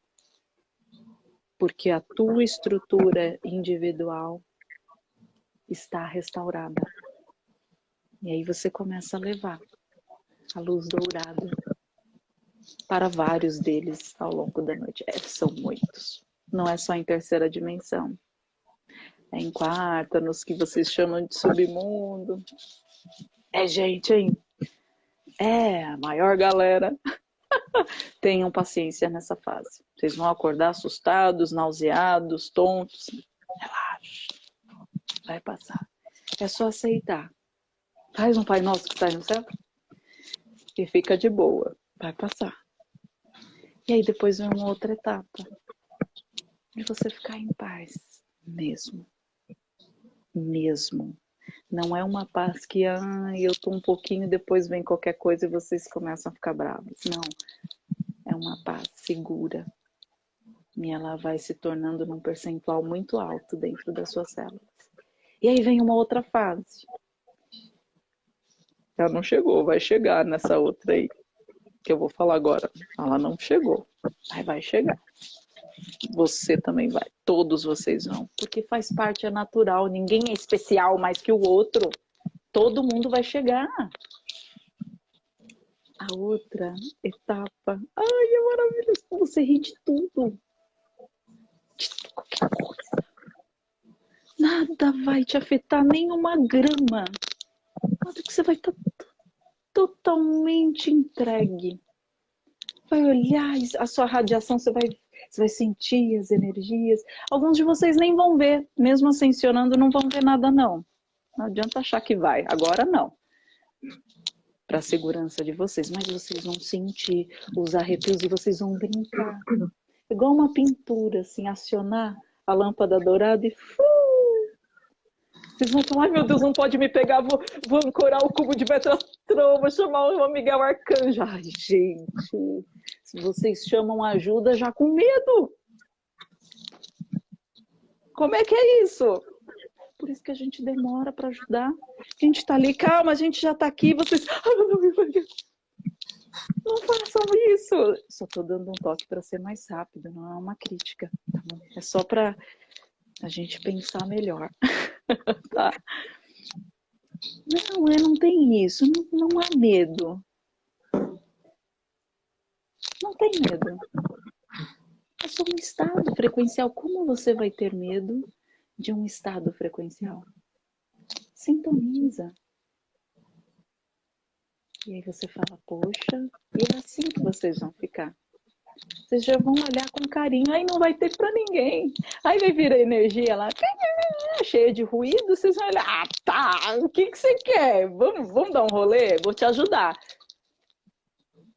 porque a tua estrutura individual está restaurada. E aí você começa a levar a luz dourada para vários deles ao longo da noite. É, são muitos. Não é só em terceira dimensão. É em quarta, nos que vocês chamam de submundo. É gente, hein? É, a maior galera. Tenham paciência nessa fase. Vocês vão acordar assustados, nauseados, tontos. Relaxa. Vai passar. É só aceitar. Faz um Pai Nosso que está no céu. E fica de boa. Vai passar. E aí depois vem uma outra etapa. De você ficar em paz. Mesmo. Mesmo. Não é uma paz que ah, eu tô um pouquinho, depois vem qualquer coisa e vocês começam a ficar bravos. Não. É uma paz segura. E ela vai se tornando num percentual muito alto dentro das suas células. E aí vem uma outra fase. Ela não chegou, vai chegar nessa outra aí. Que eu vou falar agora. Ela não chegou. Aí vai chegar você também vai. Todos vocês vão. Porque faz parte, é natural. Ninguém é especial mais que o outro. Todo mundo vai chegar. A outra etapa. Ai, é maravilhoso. Você ri de tudo. De qualquer coisa. Nada vai te afetar, nem uma grama. Nada que você vai estar totalmente entregue. Vai olhar a sua radiação, você vai você vai sentir as energias. Alguns de vocês nem vão ver, mesmo ascensionando, não vão ver nada não. Não adianta achar que vai, agora não. Para a segurança de vocês, mas vocês vão sentir os arrepios e vocês vão brincar. Igual uma pintura, assim, acionar a lâmpada dourada e Vocês vão falar, meu Deus, não pode me pegar, vou, vou ancorar o cubo de Metatron, vou chamar o Miguel Arcanjo. Ai, gente, vocês chamam ajuda já com medo. Como é que é isso? Por isso que a gente demora para ajudar. A gente está ali, calma, a gente já está aqui, vocês. Não façam isso! Só estou dando um toque para ser mais rápido, não é uma crítica. Tá é só para a gente pensar melhor. tá? Não, é, não tem isso, não, não há medo. Não tem medo. É só um estado frequencial. Como você vai ter medo de um estado frequencial? Sintoniza. E aí você fala, poxa, e é assim que vocês vão ficar. Vocês já vão olhar com carinho, aí não vai ter para ninguém. Aí vai vir a energia lá, cheia de ruído, vocês vão olhar, ah, tá, o que, que você quer? Vamos, vamos dar um rolê? Vou te ajudar.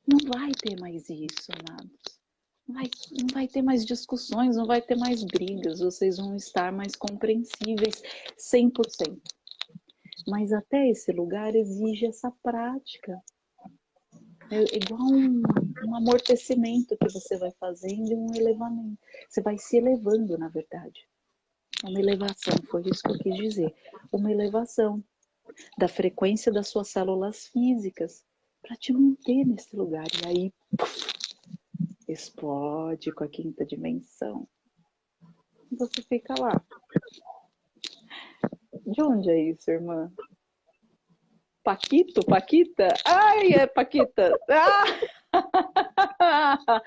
Não vai ter mais isso, amados. Não vai, não vai ter mais discussões, não vai ter mais brigas, vocês vão estar mais compreensíveis 100%. Mas até esse lugar exige essa prática. É igual um, um amortecimento que você vai fazendo e um elevamento. Você vai se elevando, na verdade. Uma elevação, foi isso que eu quis dizer. Uma elevação da frequência das suas células físicas para te manter nesse lugar. E aí, puff, explode com a quinta dimensão. E você fica lá. De onde é isso, irmã? Paquito? Paquita? Ai, é Paquita! Ah!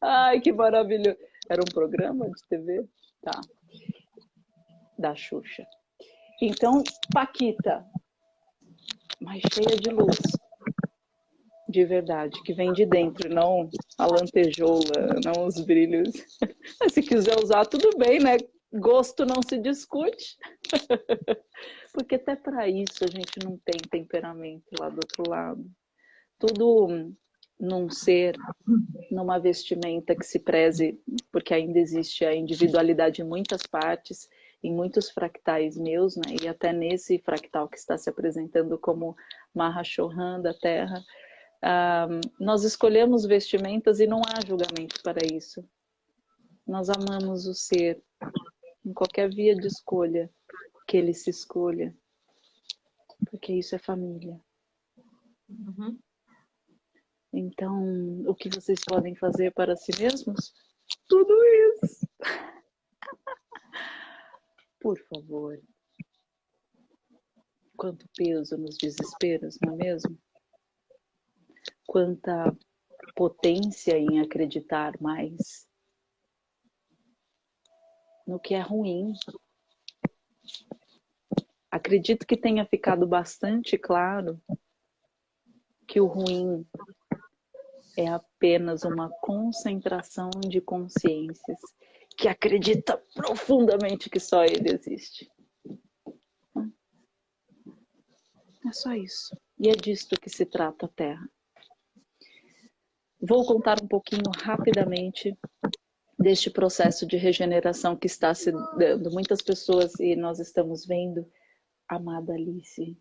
Ai, que maravilhoso! Era um programa de TV? Tá. Da Xuxa. Então, Paquita, mas cheia de luz. De verdade, que vem de dentro, não a lantejoula, não os brilhos. Mas se quiser usar, tudo bem, né? Gosto não se discute. Porque até para isso a gente não tem temperamento lá do outro lado. Tudo num ser, numa vestimenta que se preze, porque ainda existe a individualidade em muitas partes, em muitos fractais meus, né? e até nesse fractal que está se apresentando como Mahashohan da Terra, nós escolhemos vestimentas e não há julgamento para isso. Nós amamos o ser, em qualquer via de escolha que ele se escolha. Porque isso é família. Uhum. Então, o que vocês podem fazer para si mesmos? Tudo isso. Por favor. Quanto peso nos desesperos, não é mesmo? Quanta potência em acreditar mais no que é ruim, Acredito que tenha ficado bastante claro que o ruim é apenas uma concentração de consciências que acredita profundamente que só ele existe. É só isso. E é disto que se trata a Terra. Vou contar um pouquinho rapidamente deste processo de regeneração que está se dando. Muitas pessoas, e nós estamos vendo, Amada Alice,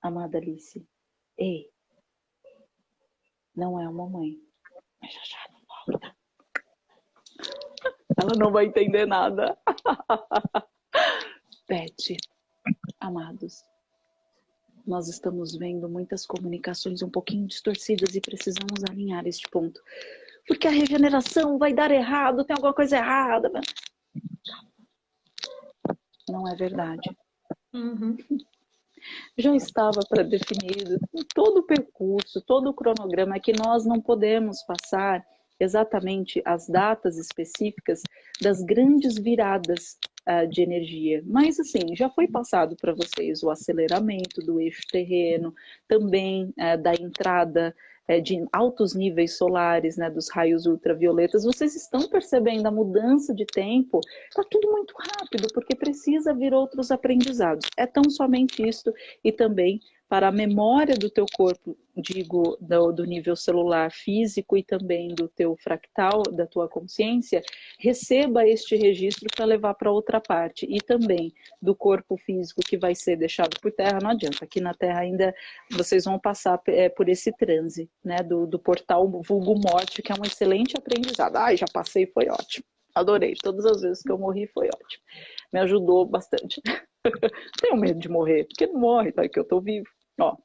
amada Alice, ei, não é uma mãe, mas já já não volta. Ela não vai entender nada. Pet, amados, nós estamos vendo muitas comunicações um pouquinho distorcidas e precisamos alinhar este ponto. Porque a regeneração vai dar errado, tem alguma coisa errada. Não é verdade. Uhum. Já estava pré-definido todo o percurso, todo o cronograma, que nós não podemos passar exatamente as datas específicas das grandes viradas uh, de energia. Mas, assim, já foi passado para vocês o aceleramento do eixo terreno, também uh, da entrada é, de altos níveis solares, né, dos raios ultravioletas, vocês estão percebendo a mudança de tempo? Está tudo muito rápido, porque precisa vir outros aprendizados. É tão somente isto e também para a memória do teu corpo, digo, do, do, nível celular físico e também do teu fractal, da tua consciência, receba este registro para levar para outra parte. E também do corpo físico que vai ser deixado por terra, não adianta, aqui na terra ainda vocês vão passar é, por esse transe, né, do, do portal vulgo morte, que é um excelente aprendizado. Ai, já passei, foi ótimo. Adorei, todas as vezes que eu morri foi ótimo. Me ajudou bastante. Tenho medo de morrer, porque não morre, tá? Que eu tô vivo. Ó,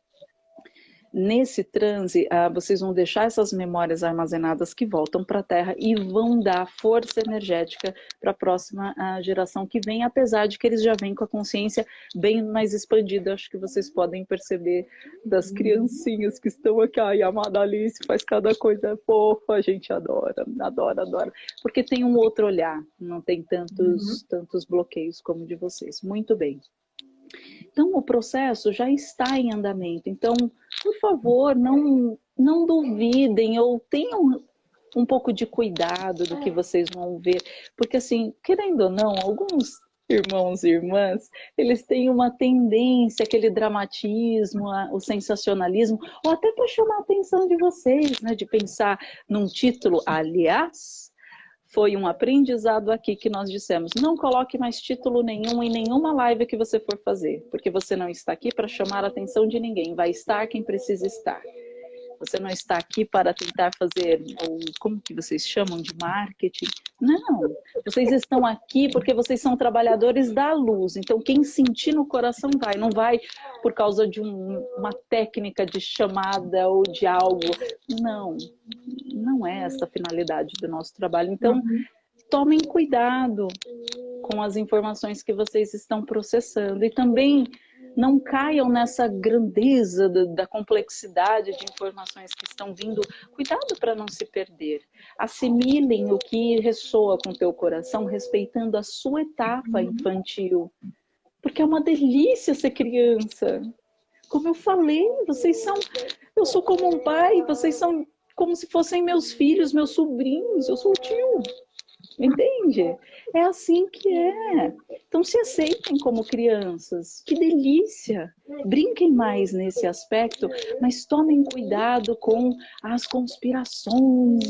nesse transe, ah, vocês vão deixar essas memórias armazenadas que voltam para a Terra e vão dar força energética para a próxima ah, geração que vem, apesar de que eles já vêm com a consciência bem mais expandida. Acho que vocês podem perceber das criancinhas que estão aqui. Ai, a amada Alice faz cada coisa fofa, a gente adora, adora, adora. Porque tem um outro olhar, não tem tantos, uhum. tantos bloqueios como o de vocês. Muito bem. Então, o processo já está em andamento. Então, por favor, não, não duvidem ou tenham um pouco de cuidado do que é. vocês vão ver. Porque, assim, querendo ou não, alguns irmãos e irmãs, eles têm uma tendência, aquele dramatismo, o sensacionalismo, ou até para chamar a atenção de vocês, né? De pensar num título, aliás, foi um aprendizado aqui que nós dissemos, não coloque mais título nenhum em nenhuma live que você for fazer, porque você não está aqui para chamar a atenção de ninguém, vai estar quem precisa estar. Você não está aqui para tentar fazer, ou como que vocês chamam de marketing? Não, vocês estão aqui porque vocês são trabalhadores da luz. Então, quem sentir no coração vai, não vai por causa de um, uma técnica de chamada ou de algo. Não, não é essa a finalidade do nosso trabalho. Então, uhum. tomem cuidado com as informações que vocês estão processando. E também não caiam nessa grandeza da, da complexidade de informações que estão vindo. Cuidado para não se perder. Assimilem o que ressoa com o teu coração, respeitando a sua etapa uhum. infantil. Porque é uma delícia ser criança. Como eu falei, vocês são. Eu sou como um pai, vocês são como se fossem meus filhos, meus sobrinhos, eu sou o tio. Entende? É assim que é. Então se aceitem como crianças. Que delícia! Brinquem mais nesse aspecto, mas tomem cuidado com as conspirações,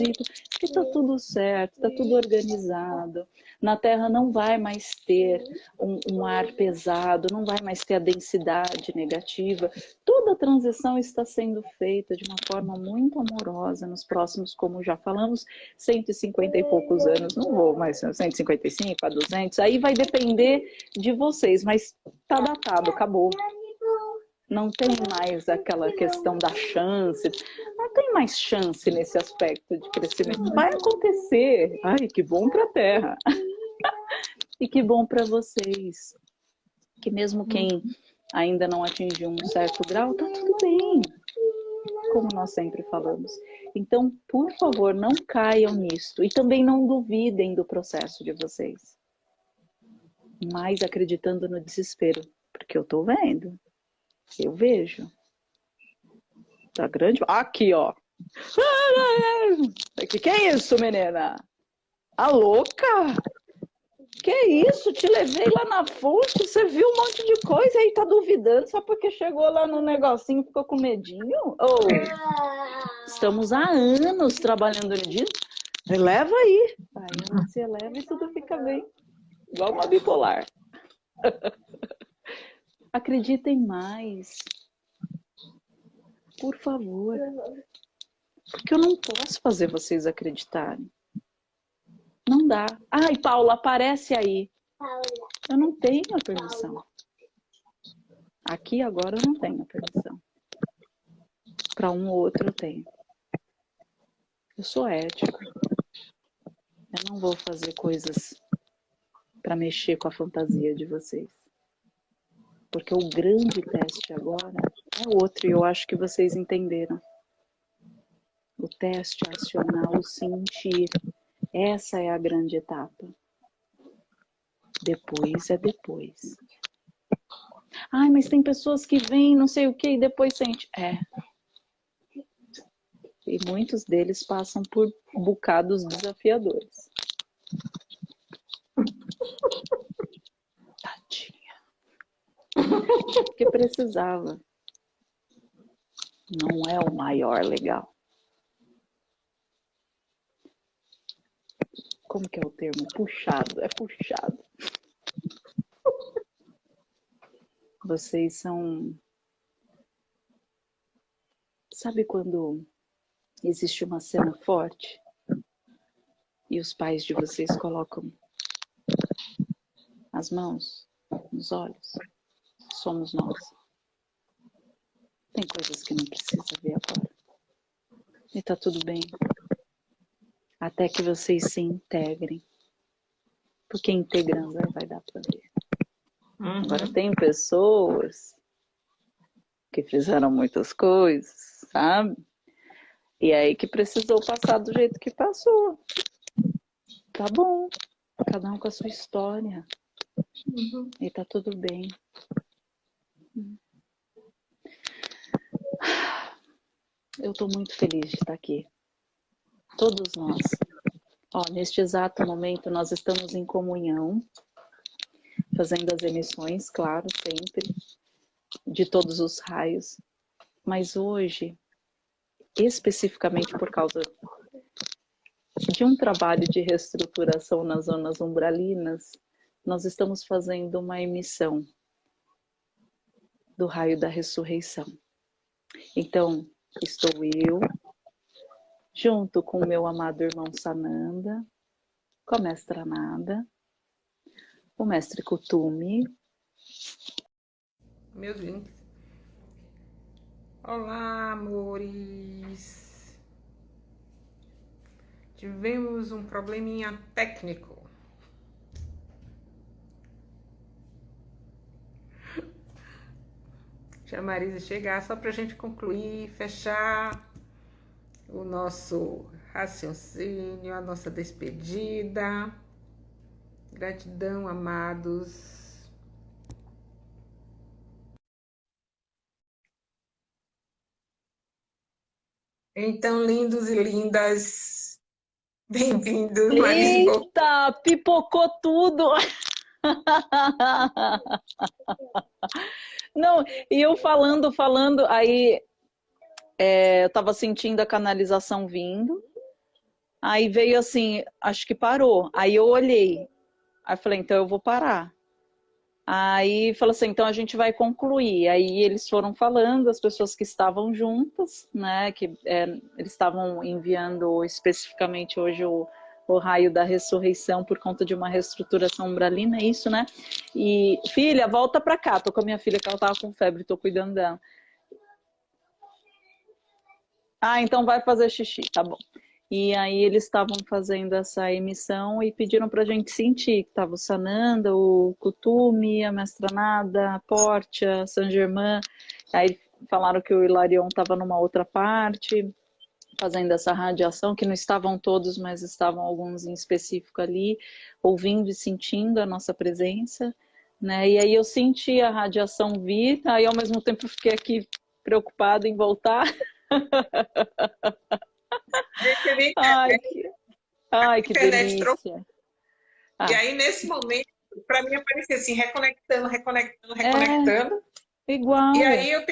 que está tudo certo, está tudo organizado. Na Terra não vai mais ter um, um ar pesado, não vai mais ter a densidade negativa. Toda a transição está sendo feita de uma forma muito amorosa nos próximos, como já falamos, 150 e poucos anos. Não vou mais 155 a 200. Aí vai depender de vocês, mas tá datado, acabou não tem mais aquela questão da chance, não tem mais chance nesse aspecto de crescimento. Vai acontecer. Ai, que bom para a Terra. E que bom para vocês. Que mesmo quem ainda não atingiu um certo grau, tá tudo bem. Como nós sempre falamos. Então, por favor, não caiam nisto. E também não duvidem do processo de vocês. Mas acreditando no desespero. Porque eu tô vendo. Eu vejo. Tá grande? Aqui, ó. Que que é isso, menina? A louca? Que isso? Te levei lá na fonte, você viu um monte de coisa e aí tá duvidando só porque chegou lá no negocinho e ficou com medinho? Oh, estamos há anos trabalhando nisso. Leva aí. Aí você leva e tudo fica bem. Igual uma bipolar. Acreditem mais. Por favor. Porque eu não posso fazer vocês acreditarem. Não dá. Ai, Paula, aparece aí. Paula. Eu não tenho a permissão. Aqui agora eu não tenho a permissão. Para um ou outro eu tenho. Eu sou ética. Eu não vou fazer coisas para mexer com a fantasia de vocês. Porque o grande teste agora é outro, e eu acho que vocês entenderam. O teste é acionar o sentir. Essa é a grande etapa. Depois é depois. Ai, mas tem pessoas que vêm, não sei o que, e depois sente. É. E muitos deles passam por bocados desafiadores. Tadinha. Porque precisava. não é o maior legal. Como que é o termo? Puxado, é puxado. Vocês são. Sabe quando existe uma cena forte e os pais de vocês colocam as mãos nos olhos? Somos nós. Tem coisas que não precisa ver agora. E tá tudo bem. Até que vocês se integrem. Porque integrando vai dar pra ver. Uhum. Agora tem pessoas que fizeram muitas coisas, sabe? E aí que precisou passar do jeito que passou. Tá bom. Cada um com a sua história. Uhum. E tá tudo bem. Eu estou muito feliz de estar aqui. Todos nós. Ó, neste exato momento, nós estamos em comunhão, fazendo as emissões, claro, sempre, de todos os raios. Mas hoje, especificamente por causa de um trabalho de reestruturação nas zonas umbralinas, nós estamos fazendo uma emissão do raio da ressurreição. Então, estou eu, junto com o meu amado irmão Sananda, com a mestra Nada, o mestre Kutumi. Meus links. Olá, amores. Tivemos um probleminha técnico. Deixa a Marisa chegar só para a gente concluir, fechar o nosso raciocínio, a nossa despedida. Gratidão, amados. Então, lindos e lindas, bem-vindos. Eita, pipocou tudo! Não, e eu falando, falando, aí é, eu tava sentindo a canalização vindo, aí veio assim, acho que parou. Aí eu olhei, aí falei, então eu vou parar. Aí falou assim, então a gente vai concluir. Aí eles foram falando, as pessoas que estavam juntas, né, que é, eles estavam enviando especificamente hoje o o raio da ressurreição por conta de uma reestruturação umbralina, é isso, né? E, filha, volta pra cá. Tô com a minha filha que ela tava com febre, tô cuidando dela. Ah, então vai fazer xixi, tá bom. E aí eles estavam fazendo essa emissão e pediram pra gente sentir que tava o Sananda, o Kutumi, a Mestranada, a Portia, San Germain. Aí falaram que o Hilarion tava numa outra parte fazendo essa radiação, que não estavam todos, mas estavam alguns em específico ali, ouvindo e sentindo a nossa presença, né? E aí eu senti a radiação vir, aí ao mesmo tempo fiquei aqui preocupada em voltar. ai, que, ai, que delícia. Ah. E aí, nesse momento, para mim aparecia assim, reconectando, reconectando, reconectando. É, igual. E aí eu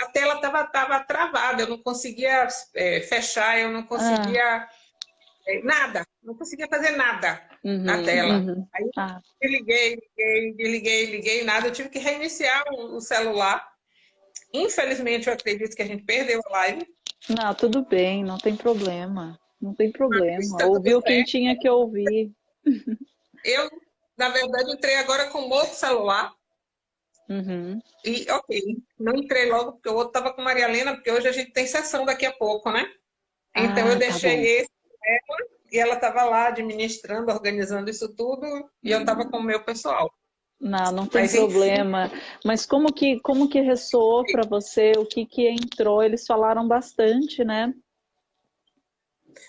a tela estava tava travada, eu não conseguia é, fechar, eu não conseguia ah. é, nada, não conseguia fazer nada uhum, na tela. Uhum. Aí ah. liguei, liguei, liguei, liguei, nada, eu tive que reiniciar o, o, celular. Infelizmente, eu acredito que a gente perdeu a live. Não, tudo bem, não tem problema. Não tem problema. Ouviu quem tinha que ouvir. Eu, na verdade, entrei agora com o outro celular. Uhum. E, ok, não entrei logo, porque o outro estava com Maria Helena, porque hoje a gente tem sessão daqui a pouco, né? Então ah, eu tá deixei tá esse ela, e ela estava lá administrando, organizando isso tudo, e eu estava com o meu pessoal. Não, não tem Mas, problema. Enfim. Mas como que, como que ressoou para você? O que, que entrou? Eles falaram bastante, né?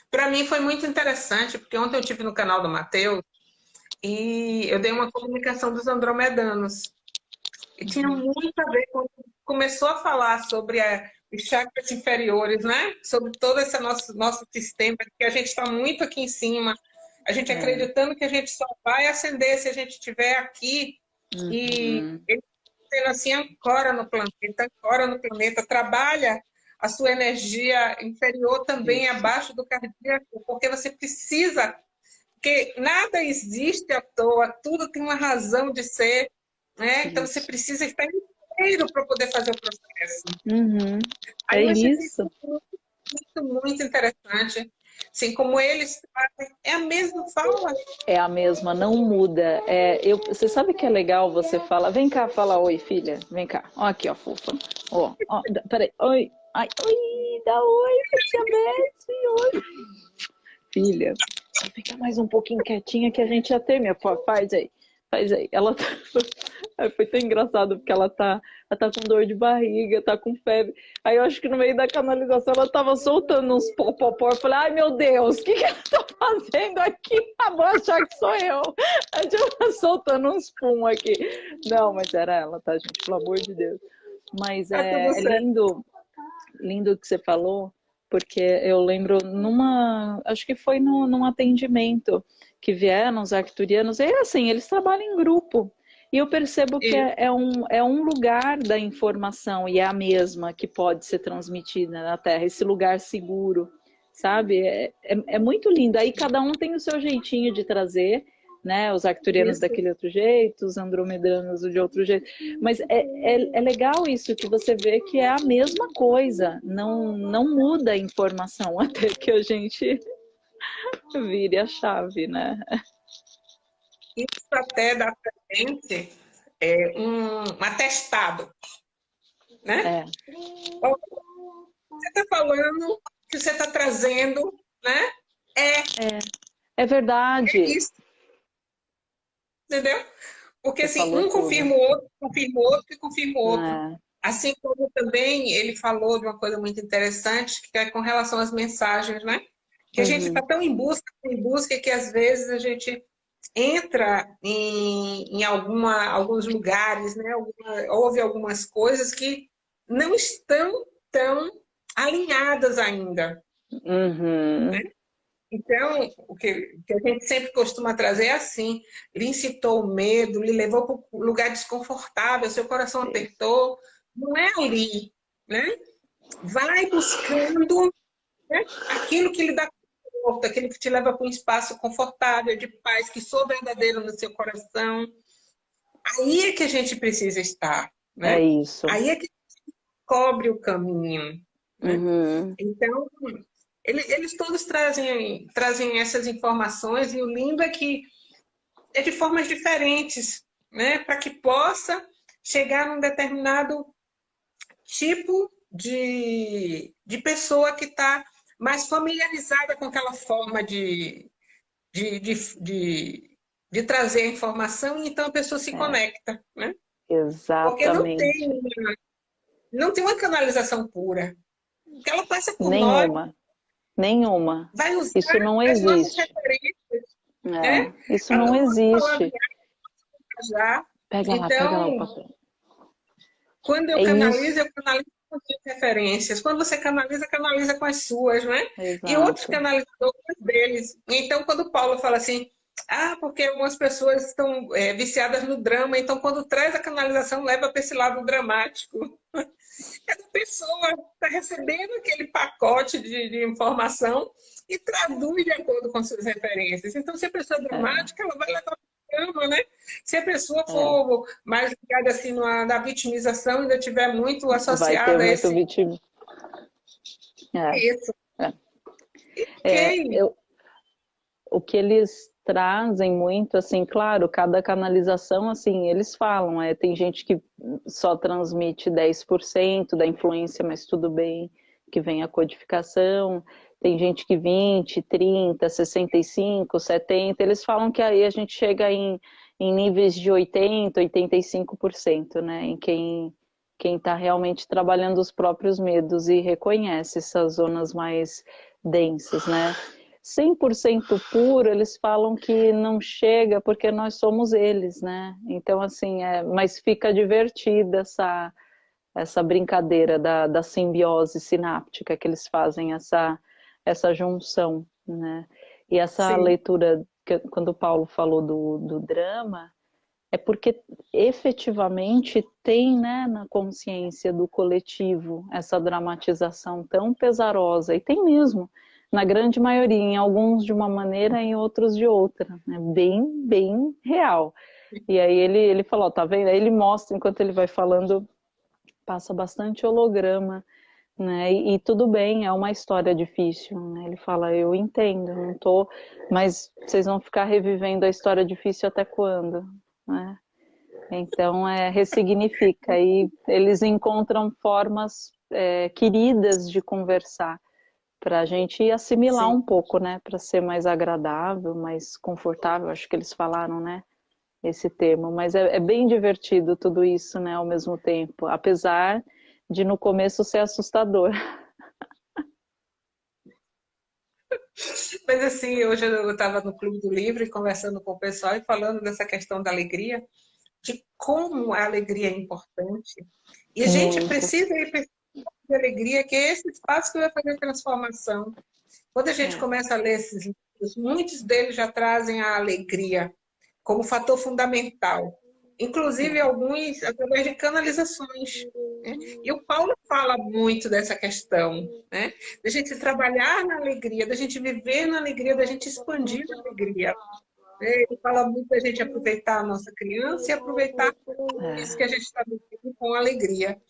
Para mim foi muito interessante, porque ontem eu tive no canal do Matheus e eu dei uma comunicação dos andromedanos. E tinha muito a ver quando começou a falar sobre a, os chakras inferiores, né? Sobre todo esse nosso, nosso sistema, que a gente está muito aqui em cima, a gente é. acreditando que a gente só vai acender se a gente estiver aqui. Uhum. E ele sendo assim, ancora no planeta, ancora no planeta, trabalha a sua energia inferior também Isso. abaixo do cardíaco, porque você precisa, porque nada existe à toa, tudo tem uma razão de ser, né? Então você precisa estar inteiro para poder fazer o processo. Uhum. É isso. Muito, muito interessante. Assim como eles é a mesma fala. É a mesma, não muda. É, eu, você sabe que é legal você falar, vem cá, fala oi, filha, vem cá. Ó aqui, ó, fofa. Ó, ó, peraí, oi, ai, oi, dá oi, tia Beth, oi. Filha, fica mais um pouquinho quietinha que a gente já termina. Faz aí, faz aí. Ela tá... Foi tão engraçado, porque ela tá, ela tá com dor de barriga, tá com febre. Aí eu acho que no meio da canalização ela tava soltando uns popopó. Eu falei, ai meu Deus, o que, que ela tá fazendo aqui? A vou achar que sou eu. A gente tá soltando uns pum aqui. Não, mas era ela, tá, gente? Pelo amor de Deus. Mas tá é, é lindo, lindo o que você falou, porque eu lembro numa, acho que foi no, num atendimento que vieram os arcturianos, e assim, eles trabalham em grupo. E eu percebo que é, é, um, é um lugar da informação e é a mesma que pode ser transmitida na Terra, esse lugar seguro, sabe? É, é, é muito lindo. Aí cada um tem o seu jeitinho de trazer, né? Os arcturianos isso. daquele outro jeito, os andromedanos de outro jeito. Mas é, é, é, legal isso, que você vê que é a mesma coisa, não, não muda a informação até que a gente vire a chave, né? Isso até dá para gente é, um, um atestado. Né? É. Você está falando que você está trazendo, né? É. É, é verdade. É isso. Entendeu? Porque você assim, um confirma o outro, confirma o outro e confirma o outro. É. Assim como também ele falou de uma coisa muito interessante, que é com relação às mensagens, né? Que a uhum. gente está tão em busca, em busca, que às vezes a gente entra em, em alguma, alguns lugares, né? Alguma, houve algumas coisas que não estão tão alinhadas ainda. Uhum. Né? Então, o que, que, a gente sempre costuma trazer é assim, lhe incitou o medo, lhe levou para um lugar desconfortável, seu coração apertou, não é ali, né? Vai buscando né? aquilo que lhe dá conforto, aquele que te leva para um espaço confortável, de paz, que sou verdadeiro no seu coração. Aí é que a gente precisa estar. Né? É isso. Aí é que cobre o caminho. Né? Uhum. Então, eles, eles todos trazem, trazem essas informações e o lindo é que é de formas diferentes, né? Para que possa chegar num determinado tipo de, de pessoa que está mais familiarizada com aquela forma de, de, de, de, de trazer a informação, e então a pessoa se é. conecta, né? Exatamente. Porque não tem, uma, não tem uma canalização pura. Porque ela passa por Nenhuma. Nós, Nenhuma. Vai usar Isso não existe. É, né? Isso não existe. Já. Pega então, lá, pega lá o então, papel. Quando eu é canalizo, isso. eu canalizo com referências. Quando você canaliza, canaliza com as suas, né? Exato. E outros as deles. Então, quando Paulo fala assim, ah, porque algumas pessoas estão é, viciadas no drama, então quando traz a canalização, leva para esse lado dramático. Essa pessoa está recebendo aquele pacote de, de, informação e traduz de acordo com suas referências. Então, se a pessoa é dramática, ela vai levar drama, né? Se a pessoa é. for é. mais ligada assim na, na, vitimização, ainda tiver muito associada a esse... Muito vitim... é. Isso. É. É, eu, o que eles trazem muito, assim, claro, cada canalização, assim, eles falam, é, tem gente que só transmite 10% da influência, mas tudo bem, que vem a codificação, tem gente que 20, 30, 65, 70, eles falam que aí a gente chega em, em níveis de 80, 85%, né? Em quem quem está realmente trabalhando os próprios medos e reconhece essas zonas mais densas, né? 100% puro, eles falam que não chega porque nós somos eles, né? Então, assim, é, mas fica divertida essa, essa brincadeira da, da simbiose sináptica que eles fazem, essa essa junção, né? E essa Sim. leitura, que, quando o Paulo falou do, do drama, é porque efetivamente tem né, na consciência do coletivo essa dramatização tão pesarosa, e tem mesmo, na grande maioria, em alguns de uma maneira, em outros de outra, né? bem, bem real. E aí ele, ele falou, tá vendo? Aí ele mostra, enquanto ele vai falando, passa bastante holograma, né? E, e, tudo bem, é uma história difícil, né? Ele fala, eu entendo, não tô, mas vocês vão ficar revivendo a história difícil até quando, né? Então, é, ressignifica e eles encontram formas é, queridas de conversar para a gente assimilar Sim. um pouco, né? Para ser mais agradável, mais confortável, acho que eles falaram, né? Esse termo, mas é, é bem divertido tudo isso, né? Ao mesmo tempo, apesar de no começo ser assustador. Mas assim, hoje eu estava no Clube do Livro conversando com o pessoal e falando dessa questão da alegria, de como a alegria é importante. E a gente precisa ir de alegria, que é esse espaço que vai fazer a transformação. Quando a gente é. começa a ler esses livros, muitos deles já trazem a alegria como fator fundamental inclusive alguns através de canalizações. Né? E o Paulo fala muito dessa questão, né? Da gente trabalhar na alegria, da gente viver na alegria, da gente expandir a alegria. Né? Ele fala muito da gente aproveitar a nossa criança e aproveitar é. isso que a gente está vivendo com alegria.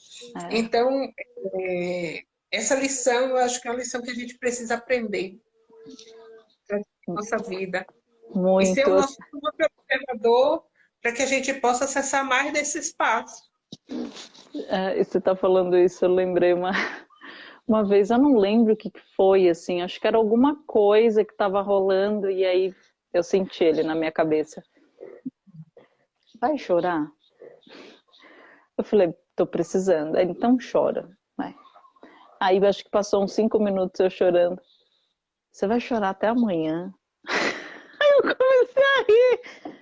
É. Então, é, essa lição, eu acho que é uma lição que a gente precisa aprender na nossa vida. Muito. E ser o nosso observador para que a gente possa acessar mais desse espaço. É, você está falando isso, eu lembrei uma, uma vez, eu não lembro o que foi, assim, acho que era alguma coisa que estava rolando e aí eu senti ele na minha cabeça. Vai chorar? Eu falei, tô precisando. Então chora. Vai. Aí acho que passou uns cinco minutos eu chorando. Você vai chorar até amanhã. Aí eu comecei a rir.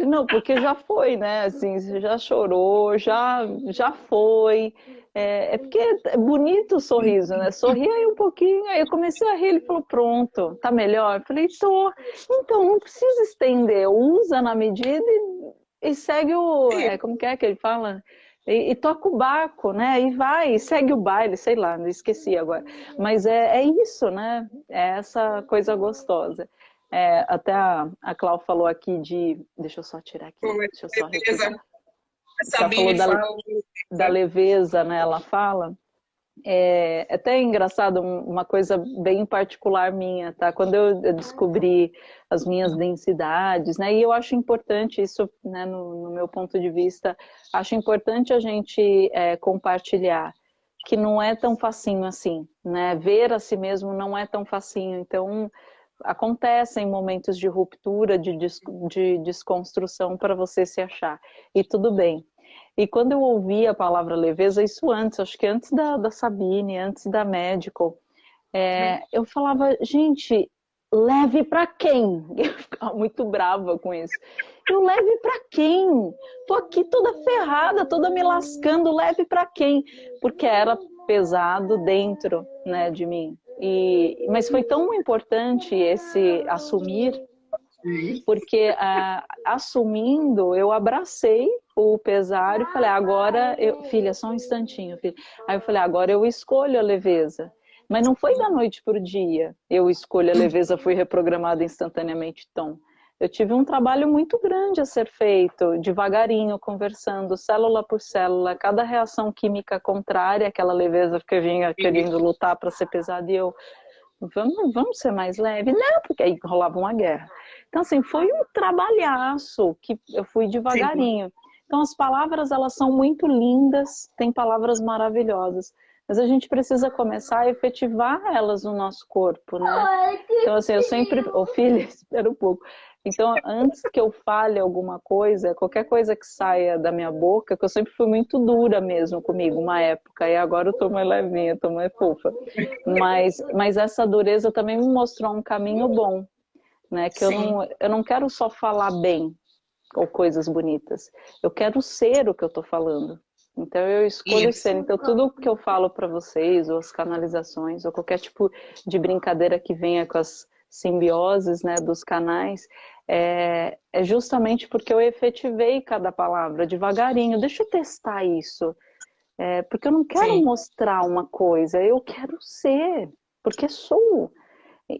Ele, não, porque já foi, né? Assim, você já chorou, já, já foi. É, é, porque é bonito o sorriso, né? Sorri aí um pouquinho. Aí eu comecei a rir, ele falou, pronto, tá melhor? Eu falei, tô. Então, não precisa estender, usa na medida e, e segue o... É, como que é que ele fala? E, e, toca o barco, né? E vai, e segue o baile, sei lá, não esqueci agora. Mas é, é isso, né? É essa coisa gostosa. É, até a, a Clau falou aqui de. Deixa eu só tirar aqui. Deixa eu só repetir. Ela falou da, da leveza, né? Ela fala. É, é até engraçado, uma coisa bem particular minha, tá? Quando eu descobri as minhas densidades, né? E eu acho importante isso, né? No, no meu ponto de vista, acho importante a gente é, compartilhar que não é tão facinho assim, né? Ver a si mesmo não é tão facinho. Então, acontecem momentos de ruptura, de, des, de desconstrução para você se achar. E tudo bem. E quando eu ouvi a palavra leveza, isso antes, acho que antes da, da Sabine, antes da Medical, é, eu falava, gente, leve para quem? Eu ficava muito brava com isso. Eu leve para quem? Tô aqui toda ferrada, toda me lascando, leve para quem? Porque era pesado dentro, né, de mim. E, mas foi tão importante esse assumir, porque ah, assumindo, eu abracei o pesar e falei, agora, eu, filha, só um instantinho, filha. Aí eu falei, agora eu escolho a leveza. Mas não foi da noite para o dia. Eu escolho a leveza, fui reprogramada instantaneamente, Tom eu tive um trabalho muito grande a ser feito, devagarinho, conversando, célula por célula, cada reação química contrária, aquela leveza que eu vinha querendo lutar para ser pesada, e eu, vamos, vamos ser mais leve? Não, porque aí rolava uma guerra. Então, assim, foi um trabalhaço que eu fui devagarinho. Sim. Então, as palavras, elas são muito lindas, tem palavras maravilhosas, mas a gente precisa começar a efetivar elas no nosso corpo, né? Então, assim, eu sempre... Ô, oh, filha, espera um pouco. Então, antes que eu fale alguma coisa, qualquer coisa que saia da minha boca, que eu sempre fui muito dura mesmo comigo, uma época, e agora eu tô mais levinha, tô mais fofa. Mas, mas essa dureza também me mostrou um caminho bom, né? Que eu não, eu não quero só falar bem ou coisas bonitas, eu quero ser o que eu tô falando. Então eu escolho Isso. ser. Então tudo que eu falo para vocês, ou as canalizações, ou qualquer tipo de brincadeira que venha com as simbioses né, dos canais, é, é justamente porque eu efetivei cada palavra devagarinho. Deixa eu testar isso. É, porque eu não quero Sim. mostrar uma coisa, eu quero ser, porque sou.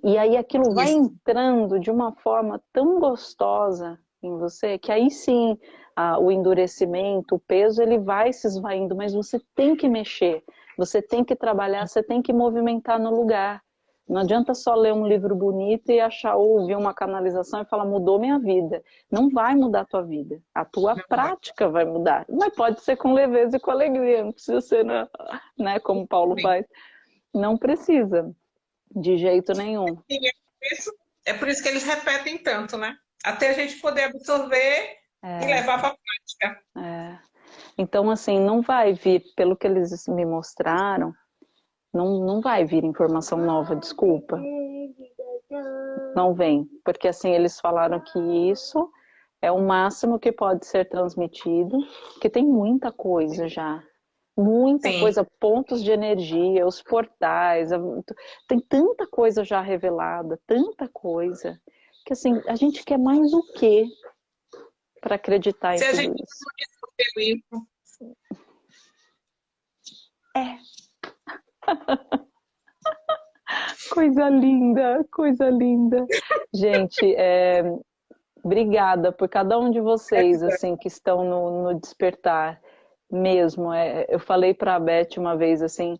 E aí aquilo vai entrando de uma forma tão gostosa em você, que aí sim a, o endurecimento, o peso, ele vai se esvaindo, mas você tem que mexer, você tem que trabalhar, você tem que movimentar no lugar. Não adianta só ler um livro bonito e achar ou ouvir uma canalização e falar mudou minha vida. Não vai mudar a tua vida. A tua não prática vai. vai mudar. Mas pode ser com leveza e com alegria. Não precisa ser, né, né como Paulo Sim. faz. Não precisa, de jeito nenhum. É, por isso, é por isso que eles repetem tanto, né? Até a gente poder absorver é. e levar para a prática. É. Então, assim, não vai vir, pelo que eles me mostraram, não, não vai vir informação nova, desculpa. Não vem, porque assim, eles falaram que isso é o máximo que pode ser transmitido, que tem muita coisa já. Muita Sim. coisa, pontos de energia, os portais, tem tanta coisa já revelada, tanta coisa, que assim, a gente quer mais o quê para acreditar Se em tudo isso? É, coisa linda, coisa linda. Gente, é, obrigada por cada um de vocês, assim, que estão no, no despertar mesmo. É, eu falei para a Beth uma vez, assim,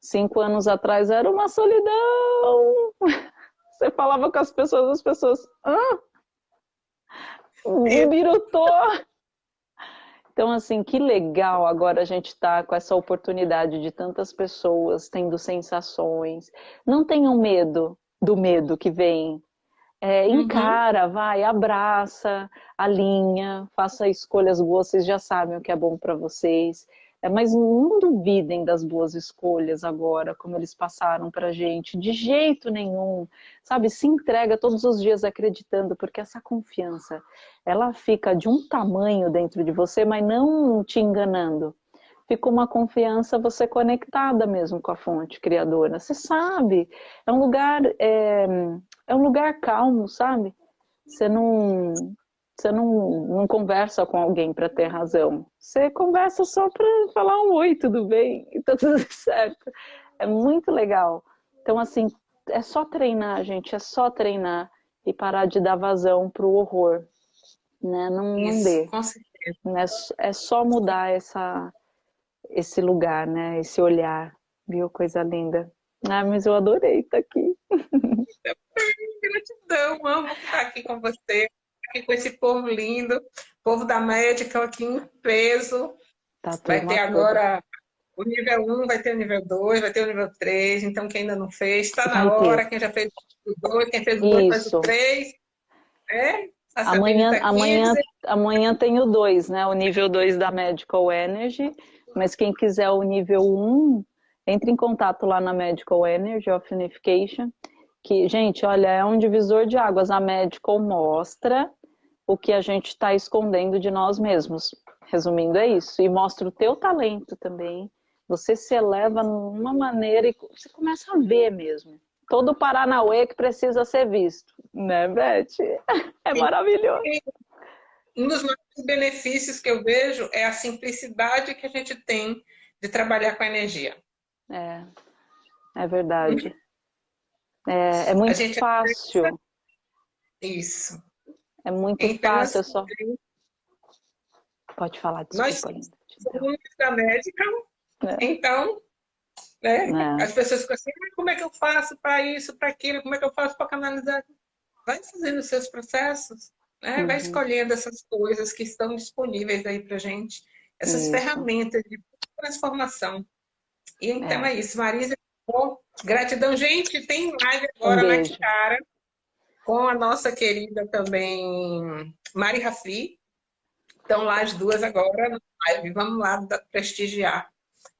cinco anos atrás era uma solidão. Você falava com as pessoas, as pessoas, ah, virutou. Então, assim, que legal agora a gente estar tá com essa oportunidade de tantas pessoas tendo sensações. Não tenham medo do medo que vem. É, uhum. encara, vai, abraça, alinha, faça escolhas boas, vocês já sabem o que é bom para vocês. É, mas não duvidem das boas escolhas agora, como eles passaram para gente, de jeito nenhum, sabe? Se entrega todos os dias acreditando, porque essa confiança, ela fica de um tamanho dentro de você, mas não te enganando. Fica uma confiança você conectada mesmo com a fonte criadora. Você sabe, é um lugar, é, é um lugar calmo, sabe? Você não, você não, não conversa com alguém para ter razão. Você conversa só para falar um oi, tudo bem, e tá tudo certo. É muito legal. Então, assim, é só treinar, gente, é só treinar e parar de dar vazão pro horror. Né? Não, dê. Certeza. Né? É só mudar essa, esse lugar, né? Esse olhar. Viu? Coisa linda. Ah, mas eu adorei estar aqui. Gratidão, amo estar aqui com você aqui com esse povo lindo, povo da médica aqui em peso. Tá vai ter agora o nível 1, vai ter o nível 2, vai ter o nível 3, então quem ainda não fez, está na hora, quem já fez o 2, quem fez o 2 faz o 3. É? Amanhã, amanhã, amanhã tem o 2, né? O nível 2 da Medical Energy, mas quem quiser o nível 1, entre em contato lá na Medical Energy of Unification, que, gente, olha, é um divisor de águas. A Medical mostra o que a gente está escondendo de nós mesmos. Resumindo, é isso. E mostra o teu talento também. Você se eleva numa maneira e você começa a ver mesmo. Todo o Paranauê que precisa ser visto. Né, Beth? É maravilhoso. Um dos maiores benefícios que eu vejo é a simplicidade que a gente tem de trabalhar com a energia. É, é verdade. É, é muito fácil. Isso. É muito então, fácil, assim, só. Pode falar, desculpa, Nós somos da médica, é. então, né, é. as pessoas ficam assim, como é que eu faço para isso, para aquilo, como é que eu faço para canalizar? Vai fazendo os seus processos, né? Uhum. vai escolhendo essas coisas que estão disponíveis aí para gente, essas isso. ferramentas de transformação. E então é, é isso, Marisa, gratidão. Gente, tem live agora um na Tiara com a nossa querida também Mari Rafi. Estão lá as duas agora na live. Vamos lá prestigiar.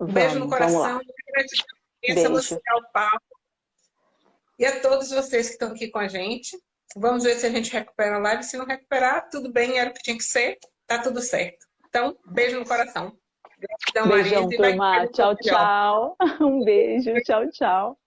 Um vamos, beijo no coração. Gratidão. E a todos vocês que estão aqui com a gente. Vamos ver se a gente recupera a live. Se não recuperar, tudo bem, era o que tinha que ser. Tá tudo certo. Então, beijo no coração. Gratidão, Beijão, turma. Tchau, tchau. Um beijo. Tchau, tchau.